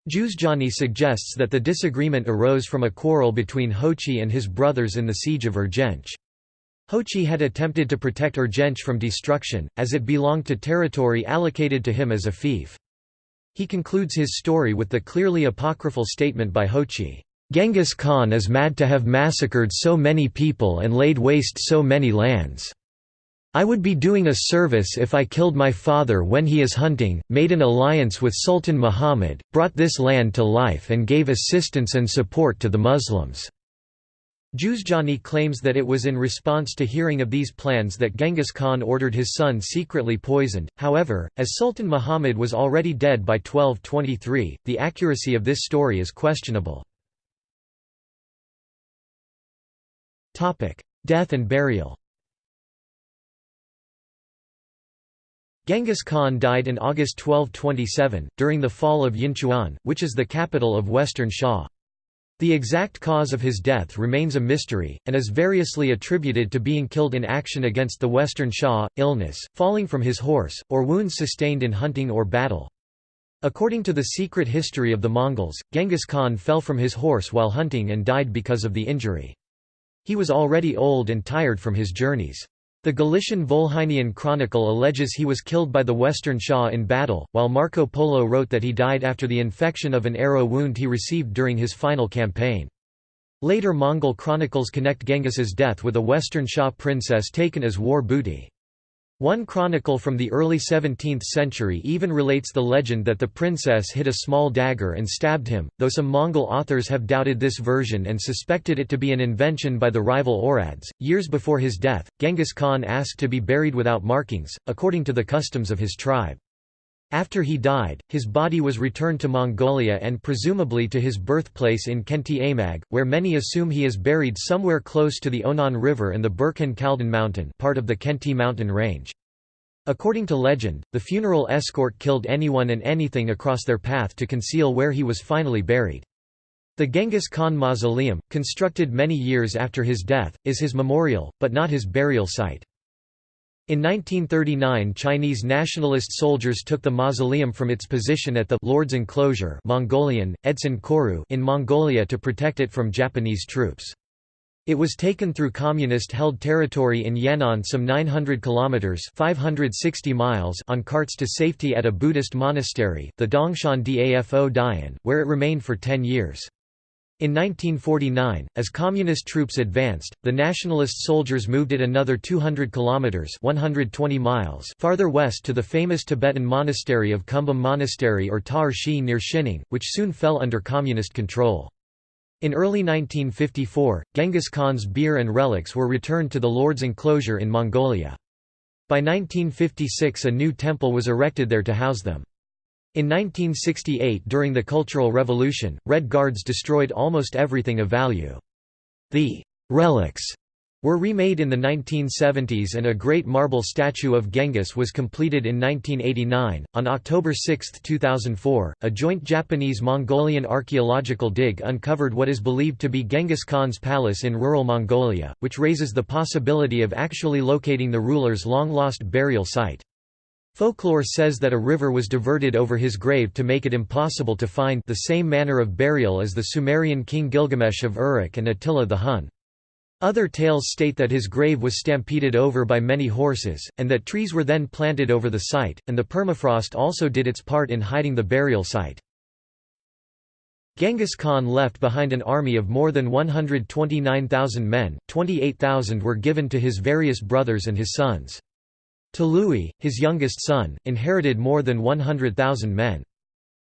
Juzjani suggests that the disagreement arose from a quarrel between Hochi and his brothers in the siege of Urgench. Hochi had attempted to protect Urgench from destruction, as it belonged to territory allocated to him as a fief. He concludes his story with the clearly apocryphal statement by Hochi, "'Genghis Khan is mad to have massacred so many people and laid waste so many lands. I would be doing a service if I killed my father when he is hunting, made an alliance with Sultan Muhammad, brought this land to life and gave assistance and support to the Muslims." Juzjani claims that it was in response to hearing of these plans that Genghis Khan ordered his son secretly poisoned, however, as Sultan Muhammad was already dead by 1223, the accuracy of this story is questionable. Death and burial Genghis Khan died in August 1227, during the fall of Yinchuan, which is the capital of Western Xia. The exact cause of his death remains a mystery, and is variously attributed to being killed in action against the Western Xia, illness, falling from his horse, or wounds sustained in hunting or battle. According to the secret history of the Mongols, Genghis Khan fell from his horse while hunting and died because of the injury. He was already old and tired from his journeys. The Galician Volhynian Chronicle alleges he was killed by the Western Xia in battle, while Marco Polo wrote that he died after the infection of an arrow wound he received during his final campaign. Later Mongol chronicles connect Genghis's death with a Western Xia princess taken as war booty. One chronicle from the early 17th century even relates the legend that the princess hid a small dagger and stabbed him, though some Mongol authors have doubted this version and suspected it to be an invention by the rival Oirats. Years before his death, Genghis Khan asked to be buried without markings, according to the customs of his tribe. After he died, his body was returned to Mongolia and presumably to his birthplace in Khenti Amag, where many assume he is buried somewhere close to the Onon River and the Burkhan Khaldun mountain part of the Khenti mountain range. According to legend, the funeral escort killed anyone and anything across their path to conceal where he was finally buried. The Genghis Khan Mausoleum, constructed many years after his death, is his memorial, but not his burial site. In 1939 Chinese nationalist soldiers took the mausoleum from its position at the Lord's Enclosure Mongolian, Edsen Khoroo in Mongolia to protect it from Japanese troops. It was taken through communist-held territory in Yan'an some 900 kilometers (560 miles) on carts to safety at a Buddhist monastery, the Dongshan Dafo Dayan, where it remained for 10 years. In 1949, as communist troops advanced, the nationalist soldiers moved it another 200 kilometers (120 miles) farther west to the famous Tibetan monastery of Kumbum Monastery or Tar Shi near Xining, which soon fell under communist control. In early 1954, Genghis Khan's bier and relics were returned to the Lord's enclosure in Mongolia. By 1956 a new temple was erected there to house them. In 1968 during the Cultural Revolution, Red Guards destroyed almost everything of value. The «relics» were remade in the 1970s and a great marble statue of Genghis was completed in 1989. On October 6, 2004, a joint Japanese Mongolian archaeological dig uncovered what is believed to be Genghis Khan's palace in rural Mongolia, which raises the possibility of actually locating the ruler's long lost burial site. Folklore says that a river was diverted over his grave to make it impossible to find the same manner of burial as the Sumerian king Gilgamesh of Uruk and Attila the Hun. Other tales state that his grave was stampeded over by many horses, and that trees were then planted over the site, and the permafrost also did its part in hiding the burial site. Genghis Khan left behind an army of more than 129,000 men, 28,000 were given to his various brothers and his sons. Tolui, his youngest son, inherited more than 100,000 men.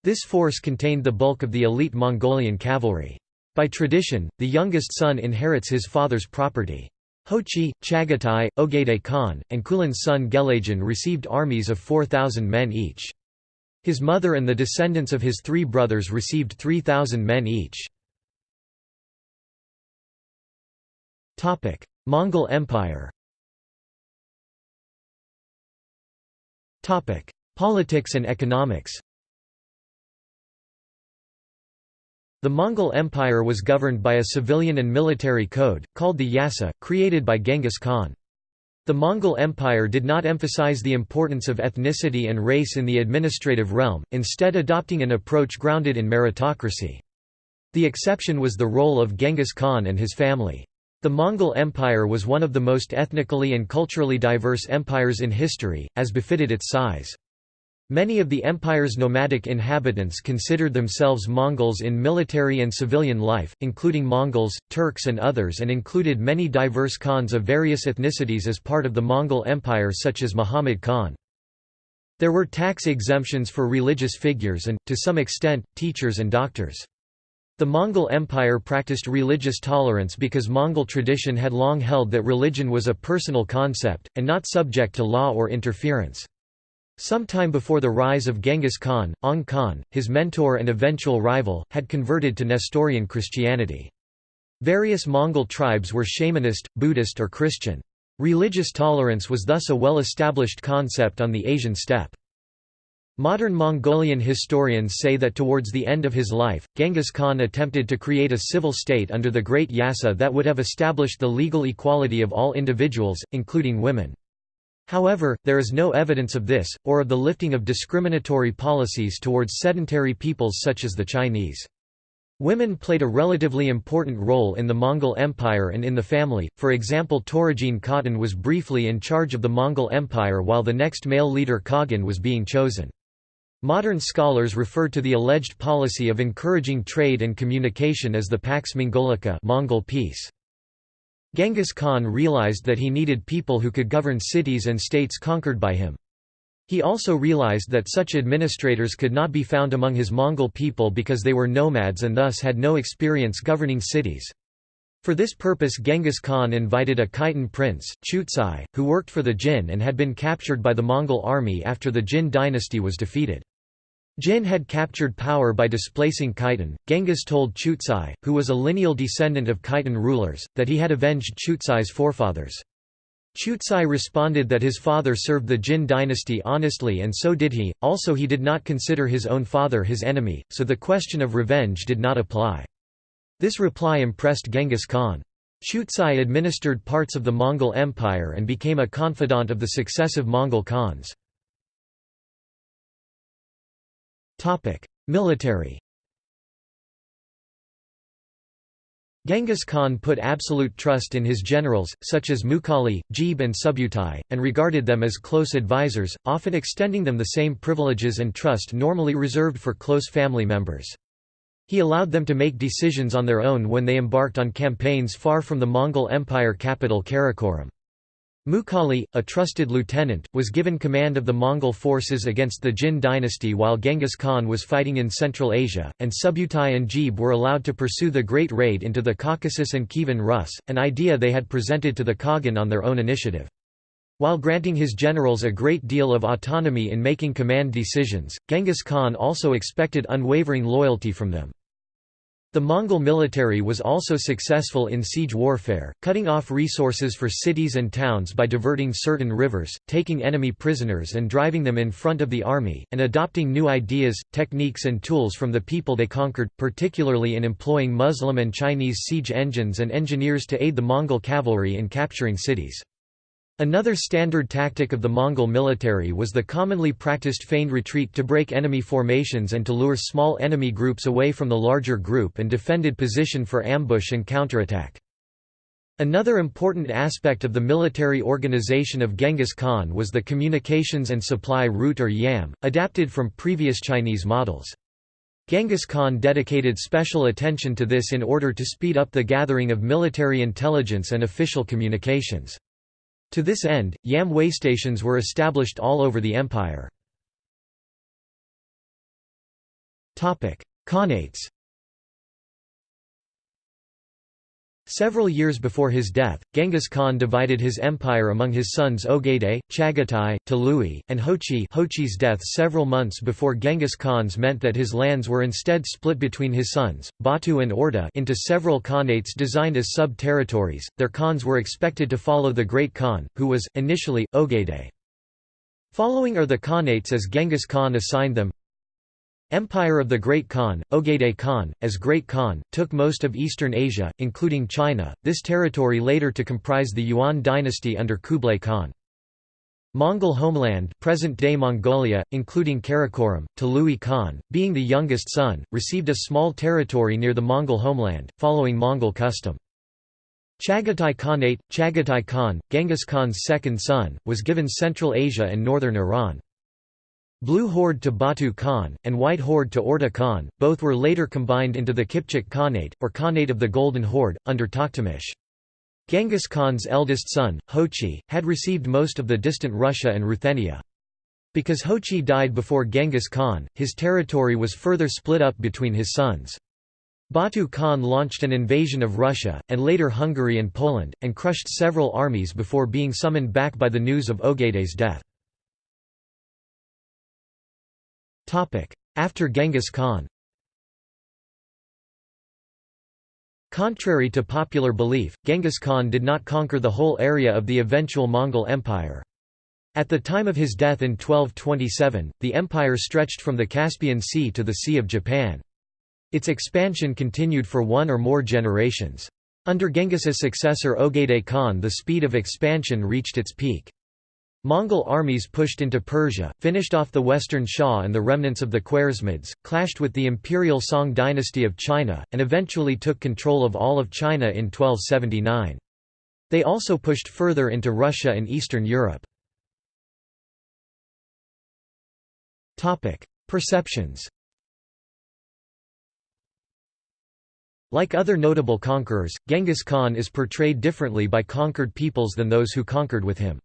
This force contained the bulk of the elite Mongolian cavalry. By tradition, the youngest son inherits his father's property. Hochi, Chagatai, Ogedei Khan, and Kulin's son Gelajan received armies of 4,000 men each. His mother and the descendants of his three brothers received 3,000 men each. Mongol Empire Politics and economics The Mongol Empire was governed by a civilian and military code, called the Yasa, created by Genghis Khan. The Mongol Empire did not emphasize the importance of ethnicity and race in the administrative realm, instead adopting an approach grounded in meritocracy. The exception was the role of Genghis Khan and his family. The Mongol Empire was one of the most ethnically and culturally diverse empires in history, as befitted its size. Many of the empire's nomadic inhabitants considered themselves Mongols in military and civilian life, including Mongols, Turks and others and included many diverse Khans of various ethnicities as part of the Mongol Empire such as Muhammad Khan. There were tax exemptions for religious figures and, to some extent, teachers and doctors. The Mongol Empire practiced religious tolerance because Mongol tradition had long held that religion was a personal concept, and not subject to law or interference. Sometime before the rise of Genghis Khan, Ong Khan, his mentor and eventual rival, had converted to Nestorian Christianity. Various Mongol tribes were shamanist, Buddhist or Christian. Religious tolerance was thus a well-established concept on the Asian steppe. Modern Mongolian historians say that towards the end of his life, Genghis Khan attempted to create a civil state under the Great Yasa that would have established the legal equality of all individuals, including women. However, there is no evidence of this, or of the lifting of discriminatory policies towards sedentary peoples such as the Chinese. Women played a relatively important role in the Mongol Empire and in the family, for example Toregene Khatun was briefly in charge of the Mongol Empire while the next male leader Khagan was being chosen. Modern scholars refer to the alleged policy of encouraging trade and communication as the Pax Mongolica Mongol peace. Genghis Khan realized that he needed people who could govern cities and states conquered by him. He also realized that such administrators could not be found among his Mongol people because they were nomads and thus had no experience governing cities. For this purpose Genghis Khan invited a Khitan prince, Chutsai, who worked for the Jin and had been captured by the Mongol army after the Jin dynasty was defeated. Jin had captured power by displacing Khitan. Genghis told Chutsai, who was a lineal descendant of Khitan rulers, that he had avenged Chutsai's forefathers. Chutsai responded that his father served the Jin dynasty honestly and so did he, also he did not consider his own father his enemy, so the question of revenge did not apply. This reply impressed Genghis Khan. Chutsai administered parts of the Mongol Empire and became a confidant of the successive Mongol Khans. Military Genghis Khan put absolute trust in his generals, such as Mughali, Jebe and Subutai, and regarded them as close advisors, often extending them the same privileges and trust normally reserved for close family members. He allowed them to make decisions on their own when they embarked on campaigns far from the Mongol Empire capital Karakoram. Mughali, a trusted lieutenant, was given command of the Mongol forces against the Jin dynasty while Genghis Khan was fighting in Central Asia, and Subutai and Jebe were allowed to pursue the Great Raid into the Caucasus and Kievan Rus, an idea they had presented to the Khagan on their own initiative. While granting his generals a great deal of autonomy in making command decisions, Genghis Khan also expected unwavering loyalty from them. The Mongol military was also successful in siege warfare, cutting off resources for cities and towns by diverting certain rivers, taking enemy prisoners and driving them in front of the army, and adopting new ideas, techniques and tools from the people they conquered, particularly in employing Muslim and Chinese siege engines and engineers to aid the Mongol cavalry in capturing cities. Another standard tactic of the Mongol military was the commonly practiced feigned retreat to break enemy formations and to lure small enemy groups away from the larger group and defended position for ambush and counterattack. Another important aspect of the military organization of Genghis Khan was the communications and supply route or YAM, adapted from previous Chinese models. Genghis Khan dedicated special attention to this in order to speed up the gathering of military intelligence and official communications. To this end, YAM waystations were established all over the empire. Khanates Several years before his death, Genghis Khan divided his empire among his sons Ogedei, Chagatai, Tolui, and Hochi Hochi's death several months before Genghis Khan's meant that his lands were instead split between his sons, Batu and Orda into several khanates designed as sub-territories. Their khans were expected to follow the Great Khan, who was, initially, Ogedei. Following are the khanates as Genghis Khan assigned them Empire of the Great Khan, Ogedei Khan, as Great Khan, took most of eastern Asia, including China, this territory later to comprise the Yuan dynasty under Kublai Khan. Mongol homeland present-day Mongolia, including Karakoram, Tolui Khan, being the youngest son, received a small territory near the Mongol homeland, following Mongol custom. Chagatai Khanate, Chagatai Khan, Genghis Khan's second son, was given Central Asia and northern Iran. Blue Horde to Batu Khan, and White Horde to Orda Khan, both were later combined into the Kipchak Khanate, or Khanate of the Golden Horde, under Tokhtamysh. Genghis Khan's eldest son, Hochi, had received most of the distant Russia and Ruthenia. Because Hochi died before Genghis Khan, his territory was further split up between his sons. Batu Khan launched an invasion of Russia, and later Hungary and Poland, and crushed several armies before being summoned back by the news of Ogedei's death. After Genghis Khan Contrary to popular belief, Genghis Khan did not conquer the whole area of the eventual Mongol Empire. At the time of his death in 1227, the empire stretched from the Caspian Sea to the Sea of Japan. Its expansion continued for one or more generations. Under Genghis's successor Ogedei Khan the speed of expansion reached its peak. Mongol armies pushed into Persia, finished off the Western Xia and the remnants of the Khwarezmids, clashed with the imperial Song dynasty of China, and eventually took control of all of China in 1279. They also pushed further into Russia and Eastern Europe. Perceptions Like other notable conquerors, Genghis Khan is portrayed differently by conquered peoples than those who conquered with him.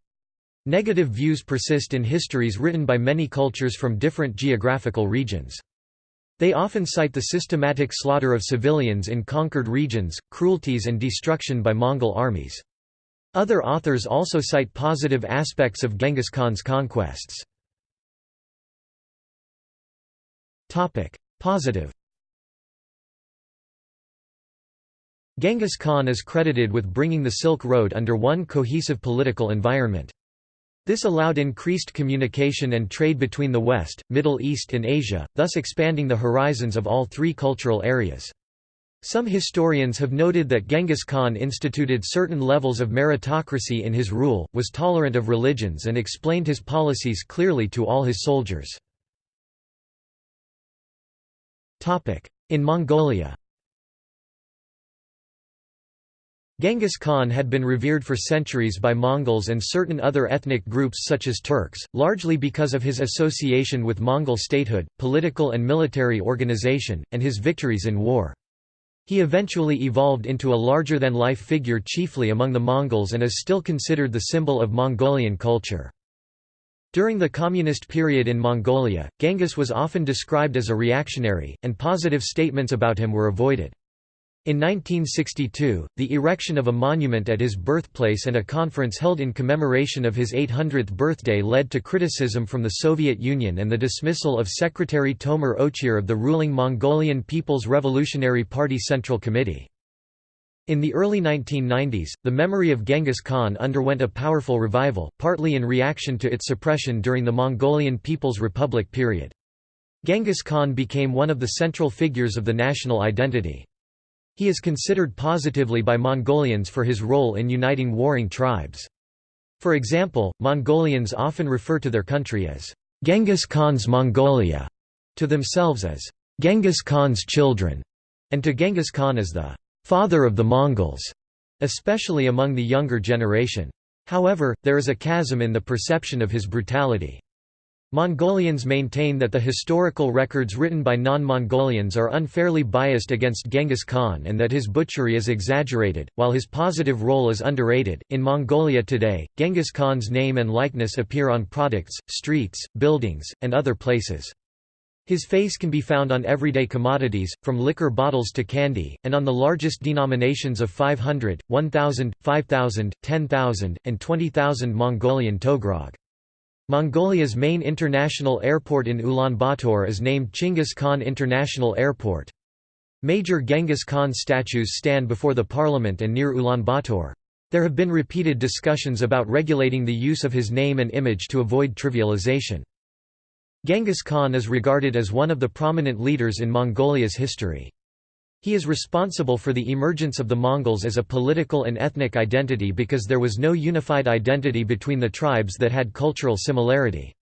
Negative views persist in histories written by many cultures from different geographical regions. They often cite the systematic slaughter of civilians in conquered regions, cruelties and destruction by Mongol armies. Other authors also cite positive aspects of Genghis Khan's conquests. Positive Genghis Khan is credited with bringing the Silk Road under one cohesive political environment. This allowed increased communication and trade between the West, Middle East and Asia, thus expanding the horizons of all three cultural areas. Some historians have noted that Genghis Khan instituted certain levels of meritocracy in his rule, was tolerant of religions and explained his policies clearly to all his soldiers. In Mongolia Genghis Khan had been revered for centuries by Mongols and certain other ethnic groups such as Turks, largely because of his association with Mongol statehood, political and military organization, and his victories in war. He eventually evolved into a larger-than-life figure chiefly among the Mongols and is still considered the symbol of Mongolian culture. During the communist period in Mongolia, Genghis was often described as a reactionary, and positive statements about him were avoided. In 1962, the erection of a monument at his birthplace and a conference held in commemoration of his 800th birthday led to criticism from the Soviet Union and the dismissal of Secretary Tomer Ochir of the ruling Mongolian People's Revolutionary Party Central Committee. In the early 1990s, the memory of Genghis Khan underwent a powerful revival, partly in reaction to its suppression during the Mongolian People's Republic period. Genghis Khan became one of the central figures of the national identity. He is considered positively by Mongolians for his role in uniting warring tribes. For example, Mongolians often refer to their country as Genghis Khan's Mongolia, to themselves as Genghis Khan's children, and to Genghis Khan as the father of the Mongols, especially among the younger generation. However, there is a chasm in the perception of his brutality. Mongolians maintain that the historical records written by non-Mongolians are unfairly biased against Genghis Khan and that his butchery is exaggerated, while his positive role is underrated. In Mongolia today, Genghis Khan's name and likeness appear on products, streets, buildings, and other places. His face can be found on everyday commodities, from liquor bottles to candy, and on the largest denominations of 500, 1000, 5000, 10,000, and 20,000 Mongolian togrog. Mongolia's main international airport in Ulaanbaatar is named Chinggis Khan International Airport. Major Genghis Khan statues stand before the parliament and near Ulaanbaatar. There have been repeated discussions about regulating the use of his name and image to avoid trivialization. Genghis Khan is regarded as one of the prominent leaders in Mongolia's history. He is responsible for the emergence of the Mongols as a political and ethnic identity because there was no unified identity between the tribes that had cultural similarity.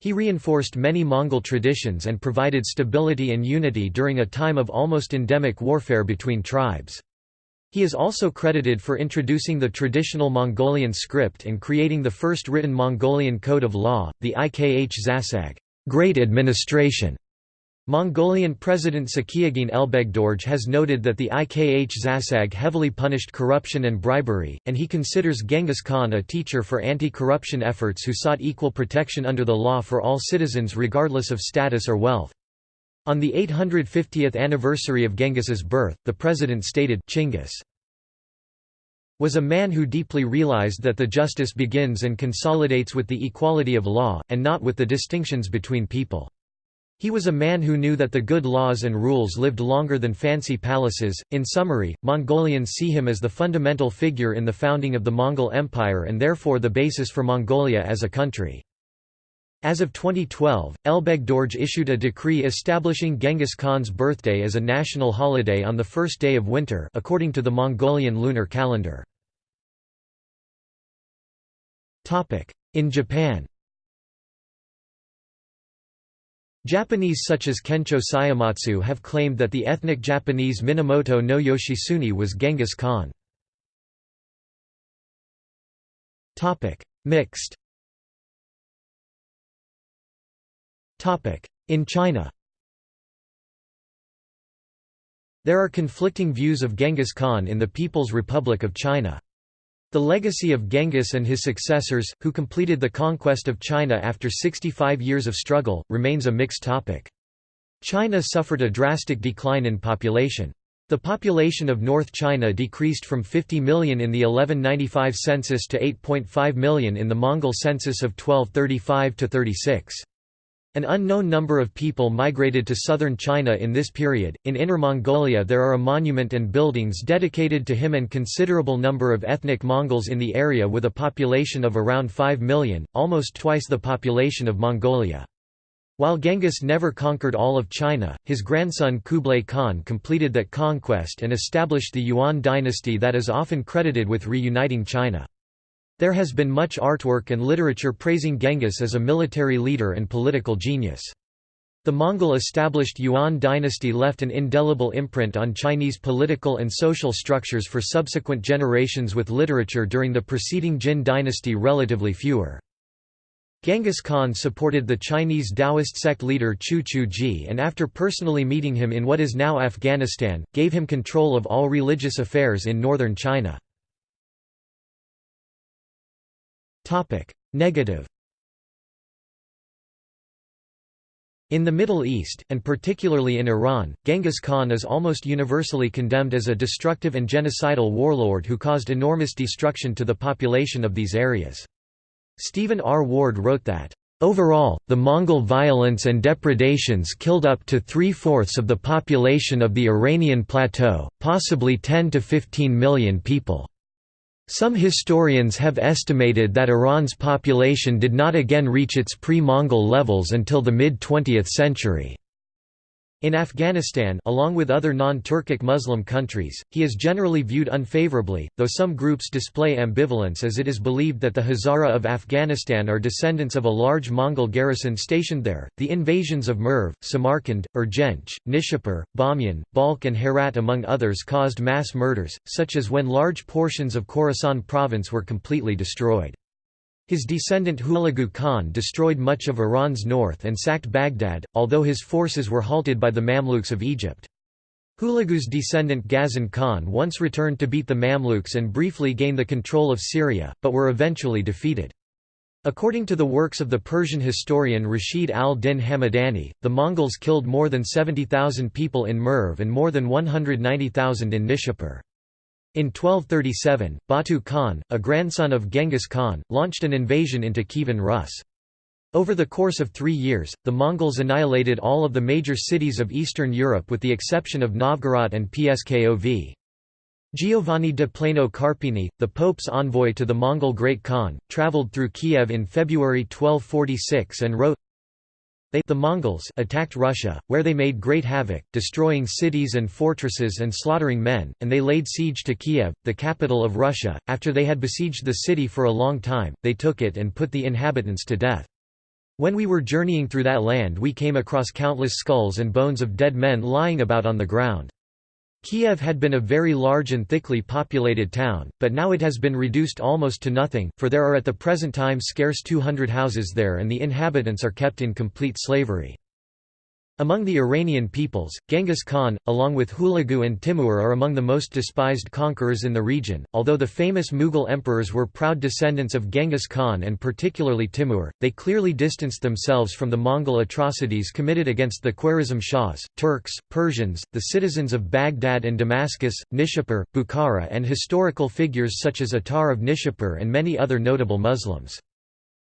He reinforced many Mongol traditions and provided stability and unity during a time of almost endemic warfare between tribes. He is also credited for introducing the traditional Mongolian script and creating the first written Mongolian code of law, the Ikh Zasag Great Administration", Mongolian President Tsakhiagiin Elbegdorj has noted that the Ikh Zasag heavily punished corruption and bribery, and he considers Genghis Khan a teacher for anti-corruption efforts who sought equal protection under the law for all citizens regardless of status or wealth. On the 850th anniversary of Genghis's birth, the president stated, Chinggis was a man who deeply realized that the justice begins and consolidates with the equality of law, and not with the distinctions between people. He was a man who knew that the good laws and rules lived longer than fancy palaces. In summary, Mongolians see him as the fundamental figure in the founding of the Mongol Empire and therefore the basis for Mongolia as a country. As of 2012, Elbegdorj issued a decree establishing Genghis Khan's birthday as a national holiday on the first day of winter according to the Mongolian lunar calendar. In Japan Japanese such as Kencho Suematsu have claimed that the ethnic Japanese Minamoto no Yoshitsune was Genghis Khan. Mixed In China There are conflicting views of Genghis Khan in the People's Republic of China. The legacy of Genghis and his successors, who completed the conquest of China after 65 years of struggle, remains a mixed topic. China suffered a drastic decline in population. The population of North China decreased from 50 million in the 1195 census to 8.5 million in the Mongol census of 1235–36. An unknown number of people migrated to southern China in this period. In Inner Mongolia, there are a monument and buildings dedicated to him and considerable number of ethnic Mongols in the area with a population of around 5 million, almost twice the population of Mongolia. While Genghis never conquered all of China, his grandson Kublai Khan completed that conquest and established the Yuan dynasty that is often credited with reuniting China. There has been much artwork and literature praising Genghis as a military leader and political genius. The Mongol-established Yuan dynasty left an indelible imprint on Chinese political and social structures for subsequent generations with literature during the preceding Jin dynasty relatively fewer. Genghis Khan supported the Chinese Taoist sect leader Qiu Chuji and after personally meeting him in what is now Afghanistan, gave him control of all religious affairs in northern China. Negative In the Middle East, and particularly in Iran, Genghis Khan is almost universally condemned as a destructive and genocidal warlord who caused enormous destruction to the population of these areas. Stephen R. Ward wrote that, Overall, the Mongol violence and depredations killed up to three-fourths of the population of the Iranian plateau, possibly 10 to 15 million people. Some historians have estimated that Iran's population did not again reach its pre-Mongol levels until the mid-20th century. In Afghanistan along with other non-Turkic Muslim countries, he is generally viewed unfavorably, though some groups display ambivalence as it is believed that the Hazara of Afghanistan are descendants of a large Mongol garrison stationed there. The invasions of Merv, Samarkand, Urgench, Nishapur, Bamyan, Balkh and Herat among others caused mass murders, such as when large portions of Khorasan province were completely destroyed. His descendant Hulagu Khan destroyed much of Iran's north and sacked Baghdad, although his forces were halted by the Mamluks of Egypt. Hulagu's descendant Ghazan Khan once returned to beat the Mamluks and briefly gain the control of Syria, but were eventually defeated. According to the works of the Persian historian Rashid al-Din Hamadani, the Mongols killed more than 70,000 people in Merv and more than 190,000 in Nishapur. In 1237, Batu Khan, a grandson of Genghis Khan, launched an invasion into Kievan Rus. Over the course of three years, the Mongols annihilated all of the major cities of Eastern Europe with the exception of Novgorod and Pskov. Giovanni de Plano Carpini, the Pope's envoy to the Mongol Great Khan, travelled through Kiev in February 1246 and wrote, they the Mongols attacked Russia, where they made great havoc, destroying cities and fortresses and slaughtering men, and they laid siege to Kiev, the capital of Russia. After they had besieged the city for a long time, they took it and put the inhabitants to death. When we were journeying through that land we came across countless skulls and bones of dead men lying about on the ground. Kiev had been a very large and thickly populated town, but now it has been reduced almost to nothing, for there are at the present time scarce 200 houses there and the inhabitants are kept in complete slavery. Among the Iranian peoples, Genghis Khan, along with Hulagu and Timur are among the most despised conquerors in the region. Although the famous Mughal emperors were proud descendants of Genghis Khan and particularly Timur, they clearly distanced themselves from the Mongol atrocities committed against the Khwarezm Shahs, Turks, Persians, the citizens of Baghdad and Damascus, Nishapur, Bukhara and historical figures such as Attar of Nishapur and many other notable Muslims.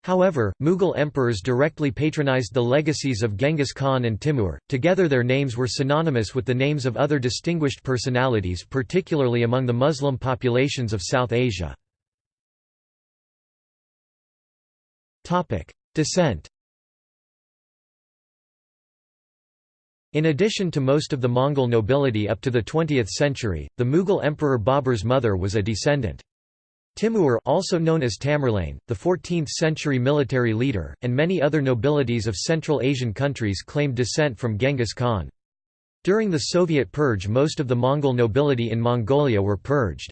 However, Mughal emperors directly patronized the legacies of Genghis Khan and Timur, together their names were synonymous with the names of other distinguished personalities particularly among the Muslim populations of South Asia. Descent In addition to most of the Mongol nobility up to the 20th century, the Mughal emperor Babur's mother was a descendant. Timur also known as Tamerlane, the 14th-century military leader, and many other nobilities of Central Asian countries claimed descent from Genghis Khan. During the Soviet purge most of the Mongol nobility in Mongolia were purged.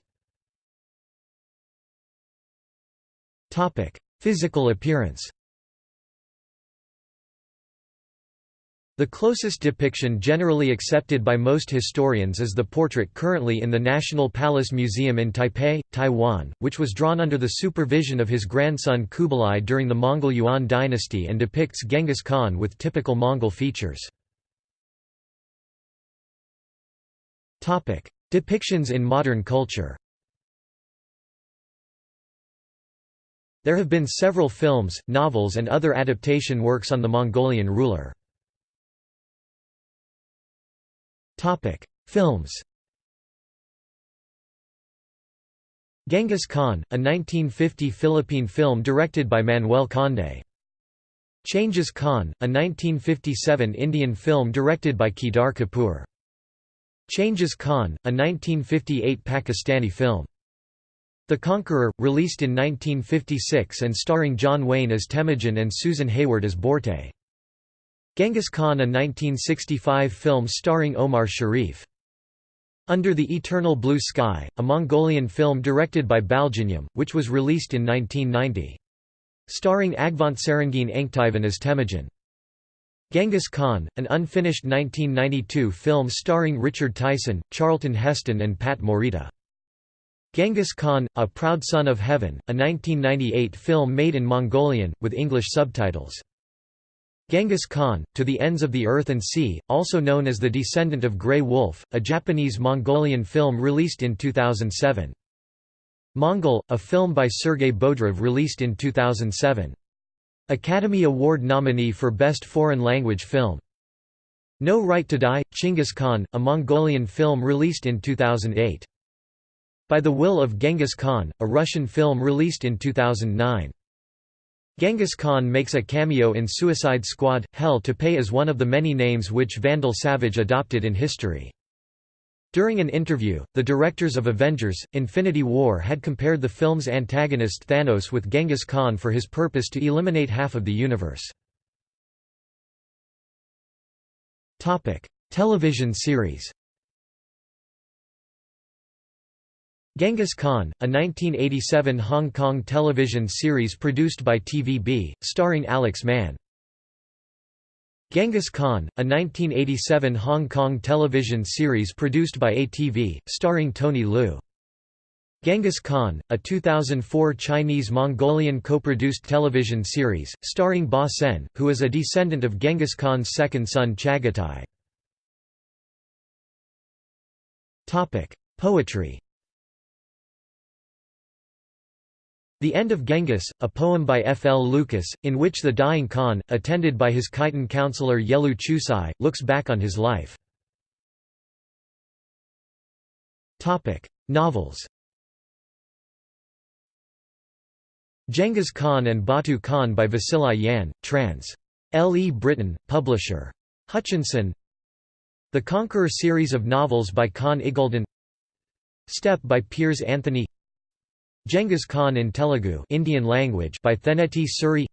Physical appearance The closest depiction generally accepted by most historians is the portrait currently in the National Palace Museum in Taipei, Taiwan, which was drawn under the supervision of his grandson Kublai during the Mongol Yuan dynasty and depicts Genghis Khan with typical Mongol features. Depictions in modern culture There have been several films, novels and other adaptation works on the Mongolian ruler. Topic: Films. Genghis Khan, a 1950 Philippine film directed by Manuel Conde. Changez Khan, a 1957 Indian film directed by Kedar Kapoor. Changez Khan, a 1958 Pakistani film. The Conqueror, released in 1956 and starring John Wayne as Temujin and Susan Hayward as Borte. Genghis Khan a 1965 film starring Omar Sharif. Under the Eternal Blue Sky, a Mongolian film directed by Baljinyam, which was released in 1990. Starring Agvantsarangin Angtivan as Temujin. Genghis Khan, an unfinished 1992 film starring Richard Tyson, Charlton Heston and Pat Morita. Genghis Khan, A Proud Son of Heaven, a 1998 film made in Mongolian, with English subtitles. Genghis Khan, To the Ends of the Earth and Sea, also known as The Descendant of Grey Wolf, a Japanese-Mongolian film released in 2007. Mongol, a film by Sergei Bodrov released in 2007. Academy Award nominee for Best Foreign Language Film. No Right to Die, Chinggis Khan, a Mongolian film released in 2008. By the Will of Genghis Khan, a Russian film released in 2009. Genghis Khan makes a cameo in Suicide Squad – Hell to Pay as one of the many names which Vandal Savage adopted in history. During an interview, the directors of Avengers, Infinity War had compared the film's antagonist Thanos with Genghis Khan for his purpose to eliminate half of the universe. Television series Genghis Khan, a 1987 Hong Kong television series produced by TVB, starring Alex Man. Genghis Khan, a 1987 Hong Kong television series produced by ATV, starring Tony Liu. Genghis Khan, a 2004 Chinese-Mongolian co-produced television series, starring Ba Sen, who is a descendant of Genghis Khan's second son Chagatai. Poetry The End of Genghis, a poem by F. L. Lucas, in which the dying Khan, attended by his Khitan counselor Yelu Chucai, looks back on his life. Novels Genghis Khan and Batu Khan by Vasili Yan, trans. L. E. Britton, publisher. Hutchinson The Conqueror series of novels by Conn Iggulden Steppe by Piers Anthony Genghis Khan in Telugu Indian language by Tenneti Suri.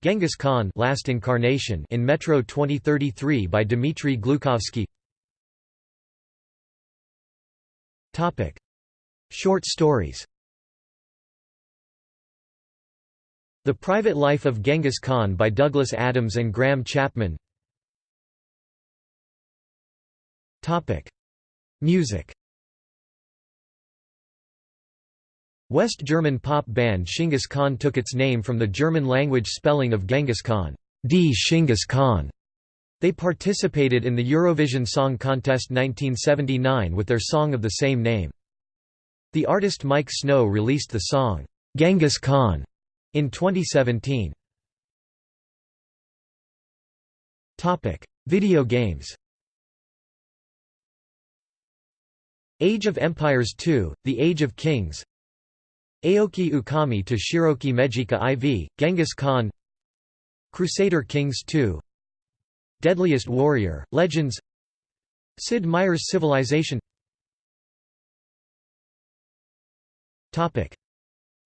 Genghis Khan Last Incarnation in Metro 2033 by Dmitry Glukhovsky. Topic. Short stories. The Private Life of Genghis Khan by Douglas Adams and Graham Chapman. Topic. Music West German pop band Chinggis Khan took its name from the German-language spelling of Genghis Khan, D. Chinggis Khan. They participated in the Eurovision Song Contest 1979 with their song of the same name. The artist Miike Snow released the song, Genghis Khan, in 2017. Video games Age of Empires II, The Age of Kings Aoki Ōkami to Shiroki Mejika IV, Genghis Khan Crusader Kings 2 Deadliest Warrior, Legends Sid Meier's Civilization.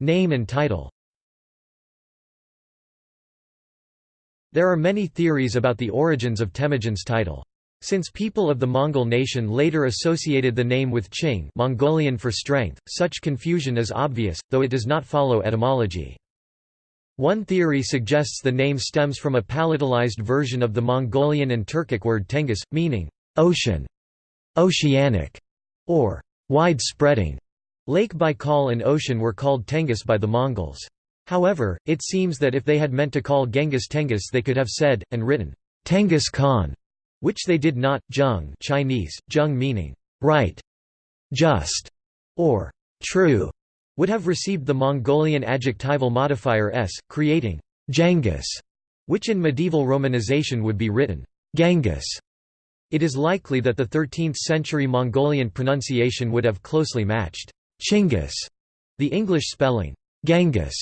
Name and title. There are many theories about the origins of Temujin's title. Since people of the Mongol nation later associated the name with Qing Mongolian for strength, such confusion is obvious, though it does not follow etymology. One theory suggests the name stems from a palatalized version of the Mongolian and Turkic word tengiz, meaning, ocean, oceanic, or wide-spreading. Lake Baikal and ocean were called Tengiz by the Mongols. However, it seems that if they had meant to call Genghis Tengiz they could have said, and written, Tenghis Khan, which they did not. Zheng Chinese, zheng meaning, right, just, or true, would have received the Mongolian adjectival modifier s, creating Genghis, which in medieval romanization would be written Genghis. It is likely that the 13th-century Mongolian pronunciation would have closely matched Chinggis. The English spelling, Genghis,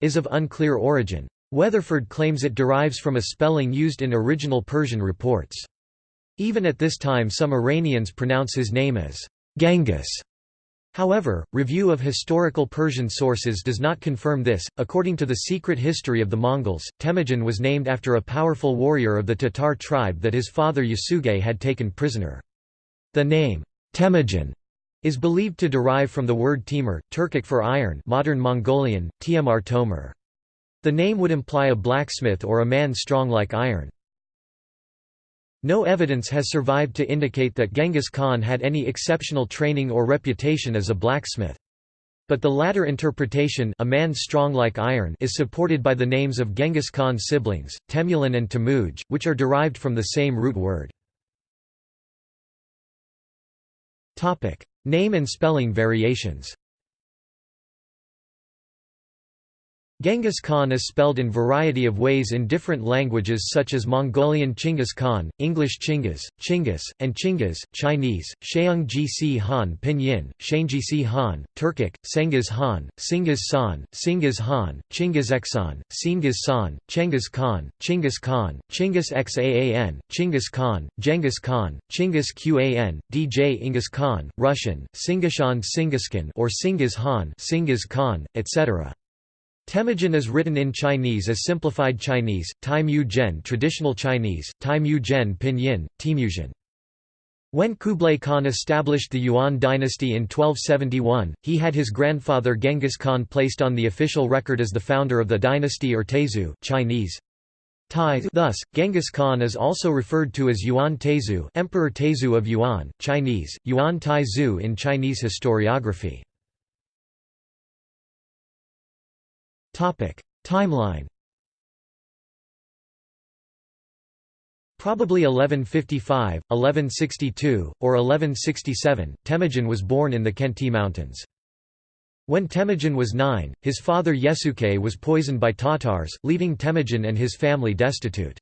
is of unclear origin. Weatherford claims it derives from a spelling used in original Persian reports. Even at this time some Iranians pronounce his name as Genghis. However, review of historical Persian sources does not confirm this. According to the secret history of the Mongols, Temujin was named after a powerful warrior of the Tatar tribe that his father Yesugei had taken prisoner. The name Temujin is believed to derive from the word Timur, Turkic for iron modern Mongolian, Tiamar Tomer. The name would imply a blacksmith or a man strong like iron. No evidence has survived to indicate that Genghis Khan had any exceptional training or reputation as a blacksmith. But the latter interpretation a man strong like iron is supported by the names of Genghis Khan's siblings, Temujin and Temujin, which are derived from the same root word. Name and spelling variations Genghis Khan is spelled in variety of ways in different languages such as Mongolian Chinggis Khan, English Chinggis, Chinggis, and Chinggis, Chinese, Sheung Han Pinyin, Shangjisi Han, Turkic, Sengiz Han, Singiz San, Singiz Han, Chingiz Eksan, Singiz San, Khan, Chinggis Khan, Chinggis Xaan, Chinggis Khan, Genghis Khan, Chinggis Qan, DJ Inghis Khan, Russian, Singishan Singiskan or Singiz Han, Singiz Khan, etc. Temujin is written in Chinese as simplified Chinese, Tai Mu Zhen traditional Chinese, Tai Mu Zhen pinyin, Temujin. When Kublai Khan established the Yuan dynasty in 1271, he had his grandfather Genghis Khan placed on the official record as the founder of the dynasty or Taizu Chinese. Tai thus, Genghis Khan is also referred to as Yuan Taizu Emperor Taizu of Yuan, Chinese, Yuan Taizu in Chinese historiography. Timeline Probably 1155, 1162, or 1167, Temujin was born in the Khenti Mountains. When Temujin was nine, his father Yesugei was poisoned by Tatars, leaving Temujin and his family destitute.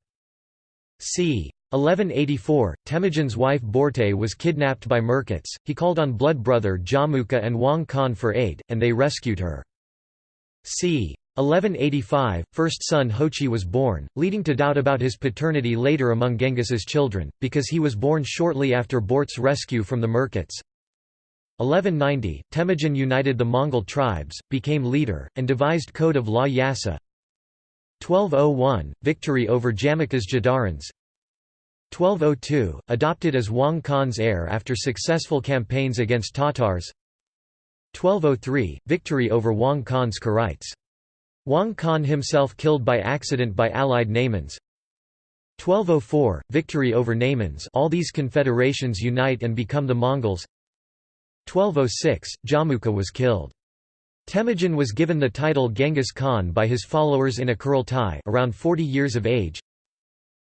c. 1184, Temujin's wife Borte was kidnapped by Merkits, he called on blood brother Jamukha and Wang Khan for aid, and they rescued her. c. 1185, first son Jochi was born, leading to doubt about his paternity later among Genghis's children, because he was born shortly after Borte's rescue from the Merkits. 1190, Temujin united the Mongol tribes, became leader, and devised Code of Law Yasa. 1201, victory over Jamukha's Jadarans 1202, adopted as Wang Khan's heir after successful campaigns against Tatars 1203, victory over Wang Khan's Keraites Wang Khan himself killed by accident by allied Naimans. 1204 victory over Naimans. All these confederations unite and become the Mongols. 1206 Jamukha was killed. Temujin was given the title Genghis Khan by his followers in a Kurultai around 40 years of age.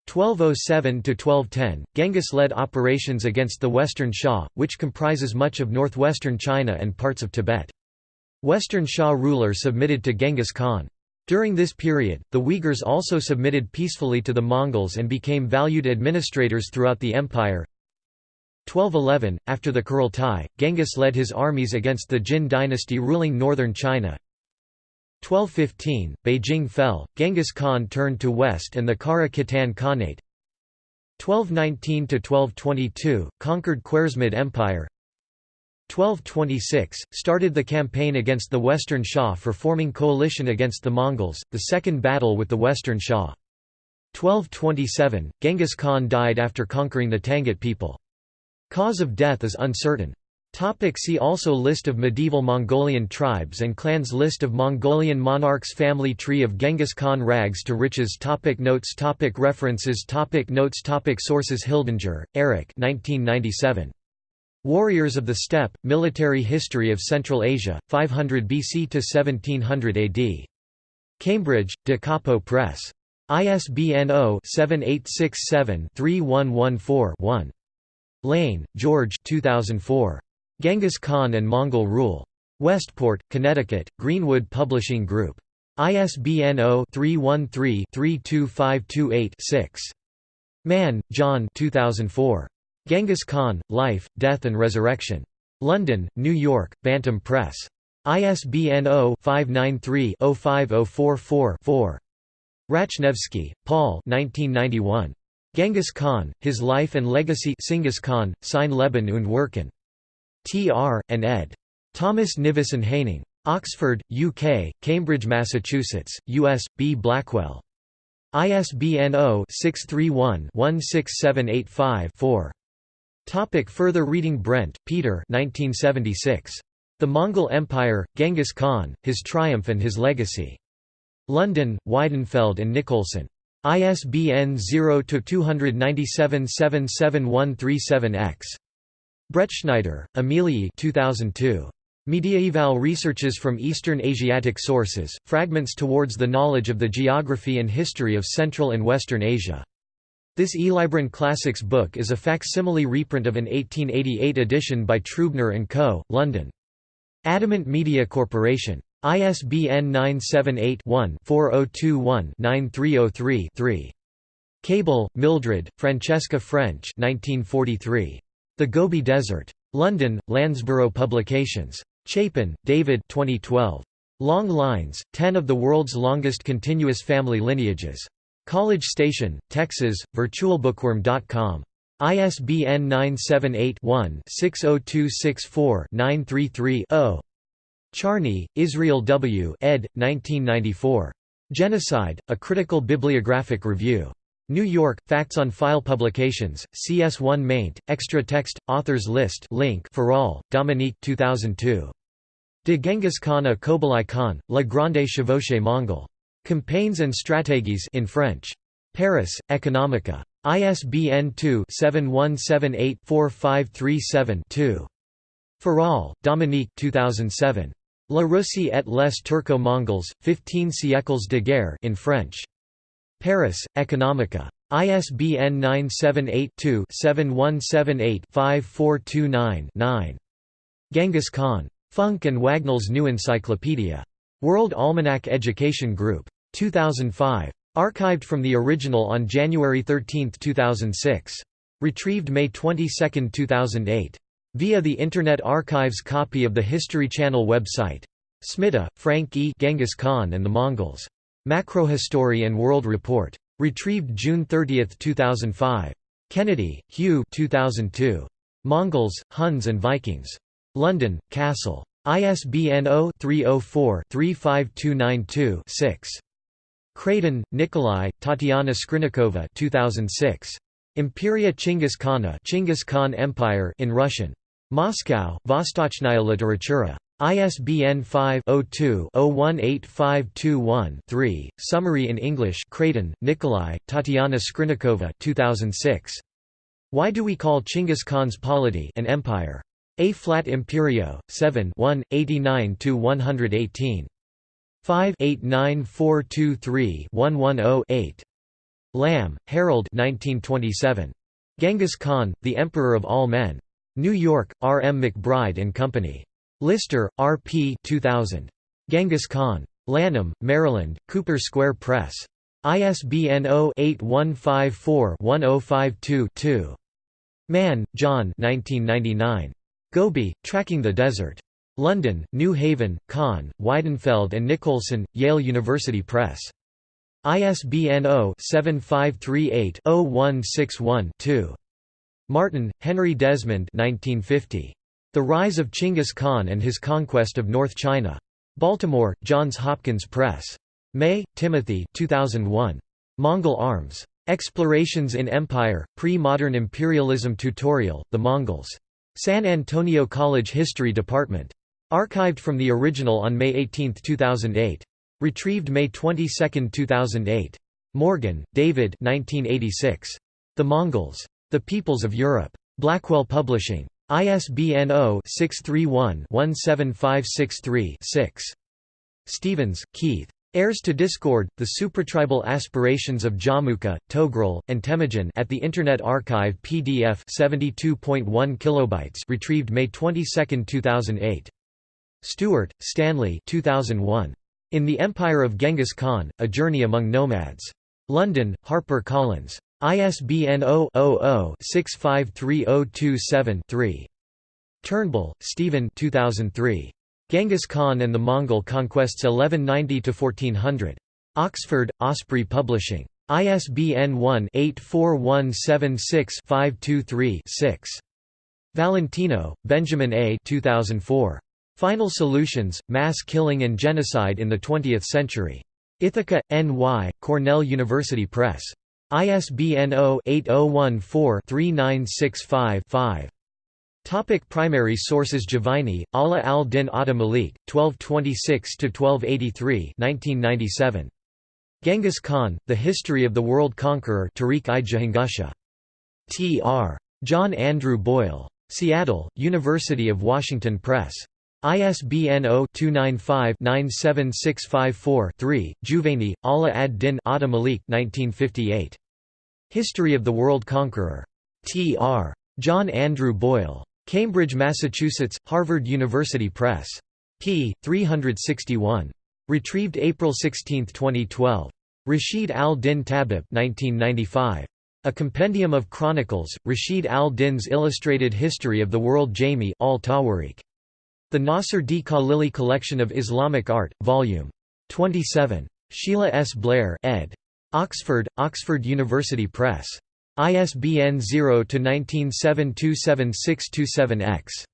1207–1210, Genghis led operations against the Western Xia, which comprises much of northwestern China and parts of Tibet. Western Xia ruler submitted to Genghis Khan. During this period, the Uyghurs also submitted peacefully to the Mongols and became valued administrators throughout the empire. 1211, after the Kurultai, Genghis led his armies against the Jin dynasty ruling northern China. 1215, Beijing fell, Genghis Khan turned to west and the Kara Khitan Khanate. 1219–1222, conquered Khwarezmid Empire 1226, started the campaign against the Western Xia for forming coalition against the Mongols, the second battle with the Western Xia. 1227, Genghis Khan died after conquering the Tangut people. Cause of death is uncertain. Topic see also List of medieval Mongolian tribes and clans List of Mongolian monarchs Family tree of Genghis Khan Rags to riches topic Notes topic References topic Notes topic Sources Hildinger, Eric 1997. Warriors of the Steppe, Military History of Central Asia, 500 BC to 1700 AD. Cambridge, Da Capo Press. ISBN 0-7867-3114-1. Lane, George 2004. Genghis Khan and Mongol Rule. Westport, Connecticut, Greenwood Publishing Group. ISBN 0-313-32528-6. Mann, John 2004. Genghis Khan, Life, Death and Resurrection. London, New York, Bantam Press. ISBN 0-593-05044-4. Ratchnevsky, Paul Genghis Khan, His Life and Legacy Khan, Sein Leben und Wirken. T.R., and ed. Thomas Nivison Haining. Oxford, UK, Cambridge, Massachusetts, U.S., B. Blackwell. ISBN 0-631-16785-4. Topic further reading Brent, Peter 1976. The Mongol Empire, Genghis Khan, His Triumph and His Legacy. London, Weidenfeld and Nicolson. ISBN 0-297-77137-X. Bretschneider, Amelie 2002. Mediaeval Researches from Eastern Asiatic Sources, Fragments Towards the Knowledge of the Geography and History of Central and Western Asia. This Elibron Classics book is a facsimile reprint of an 1888 edition by Trubner & Co., London. Adamant Media Corporation. ISBN 978-1-4021-9303-3. Cable, Mildred, Francesca French 1943. The Gobi Desert. London, Landsborough Publications. Chapin, David 2012. Long Lines, Ten of the World's Longest Continuous Family Lineages. College Station, Texas, virtualbookworm.com. ISBN 978-1-60264-933-0. Charny, Israel W. ed. 1994. Genocide, A Critical Bibliographic Review. New York, Facts on File Publications, CS1 maint, extra text, authors list link for all, Dominique 2002. De Genghis Khan a Qubilai Khan, La Grande Chevauchée Mongol. Campaigns and Stratégies in French. Paris, Economica. ISBN 2-7178-4537-2. Farale, Dominique 2007. La Russie et les Turco-Mongols, 15 siècles de guerre in French. Paris, Economica. ISBN 978-2-7178-5429-9. Genghis Khan. Funk and Wagnall's New Encyclopedia. World Almanac Education Group. 2005. Archived from the original on January 13, 2006. Retrieved May 22, 2008. Via the Internet Archive's copy of the History Channel website. Smitha, Frank E. Genghis Khan and the Mongols. Macrohistory and World Report. Retrieved June 30, 2005. Kennedy, Hugh 2002. Mongols, Huns and Vikings. London, Castle. ISBN 0-304-35292-6. Kradin, Nikolai, Tatiana Skrynnikova 2006. Imperia Chinggis Khana Chinggis Khan Empire in Russian. Moscow, Vostochnaya literatura. ISBN 5-02-018521-3, Summary in English Kradin, Nikolai, Tatiana Skrynnikova 2006. Why do we call Chinggis Khan's polity an empire? A flat Imperio, 7 1, 89–118. 5 89423-110-8. Lamb, Harold 1927. Genghis Khan, the Emperor of All Men. New York, R. M. McBride and Company. Lister, R. P. 2000. Genghis Khan. Lanham, Maryland, Cooper Square Press. ISBN 0-8154-1052-2. Mann, John 1999. Gobi, Tracking the Desert. London, New Haven, Kahn, Weidenfeld and Nicolson, Yale University Press. ISBN 0-7538-0161-2. Martin, Henry Desmond 1950. The Rise of Chinggis Khan and His Conquest of North China. Baltimore, Johns Hopkins Press. May, Timothy 2001. Mongol Arms. Explorations in Empire, Pre-Modern Imperialism Tutorial, The Mongols. San Antonio College History Department. Archived from the original on May 18, 2008. Retrieved May 22, 2008. Morgan, David 1986. The Mongols. The Peoples of Europe. Blackwell Publishing. ISBN 0-631-17563-6. Stevens, Keith. Heirs to Discord, The Supratribal Aspirations of Jamukha, Togrul, and Temujin at the Internet Archive PDF 72.1 kilobytes retrieved May 22, 2008. Stewart, Stanley 2001. In the Empire of Genghis Khan, A Journey Among Nomads. London, Harper Collins. ISBN 0-00-653027-3. Turnbull, Stephen 2003. Genghis Khan and the Mongol Conquests 1190–1400. Oxford, Osprey Publishing. ISBN 1-84176-523-6. Valentino, Benjamin A. 2004. Final Solutions, Mass Killing and Genocide in the Twentieth Century. Ithaca, N.Y., Cornell University Press. ISBN 0-8014-3965-5. Topic primary sources Juvaini, Ala al-Din Atta Malik, 1226–1283 1997. Genghis Khan, The History of the World Conqueror Tariq-i-Jahangusha. T.R. John Andrew Boyle. Seattle, University of Washington Press. ISBN 0-295-97654-3, Juvaini, Ala ad-Din Atta Malik 1958. History of the World Conqueror. T.R. John Andrew Boyle. Cambridge, Massachusetts, Harvard University Press. p. 361. Retrieved April 16, 2012. Rashid al-Din Tabib 1995. A Compendium of Chronicles, Rashid al-Din's Illustrated History of the World Jami al-Tawarikh. The Nasser D. Khalili Collection of Islamic Art, Vol. 27. Sheila S. Blair ed. Oxford, Oxford University Press. ISBN 0-19727627-X.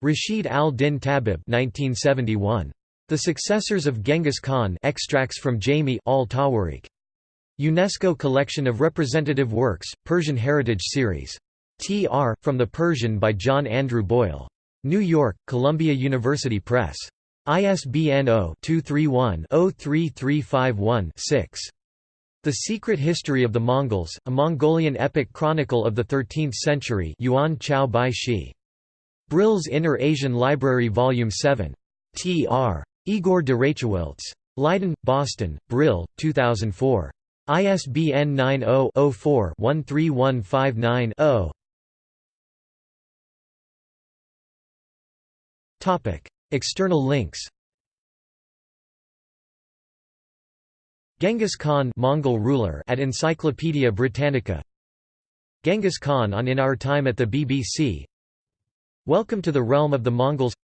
Rashid al-Din Tabib 1971. The Successors of Genghis Khan extracts from Jami al-Tawarikh. UNESCO Collection of Representative Works, Persian Heritage Series. T.R., from the Persian by John Andrew Boyle. New York, Columbia University Press. ISBN 0-231-03351-6. The Secret History of the Mongols, a Mongolian epic chronicle of the 13th century Yuan Chao Bai Shi. Brill's Inner Asian Library Volume 7. T.R. Igor de Rachewiltz. Leiden, Boston, Brill, 2004. ISBN 90-04-13159-0. External links Genghis Khan Mongol ruler at Encyclopaedia Britannica. Genghis Khan on In Our Time at the BBC Welcome to the Realm of the Mongols.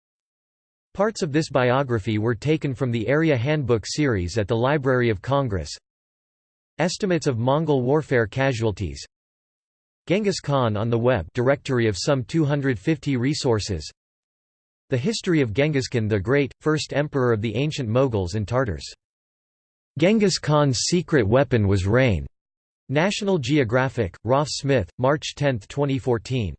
Parts of this biography were taken from the Area Handbook series at the Library of Congress. Estimates of Mongol warfare casualties. Genghis Khan on the web directory of some 250 resources. The History of Genghis Khan the Great, first emperor of the ancient Mughals and Tartars. Genghis Khan's secret weapon was rain. National Geographic, Rolf Smith, March 10, 2014.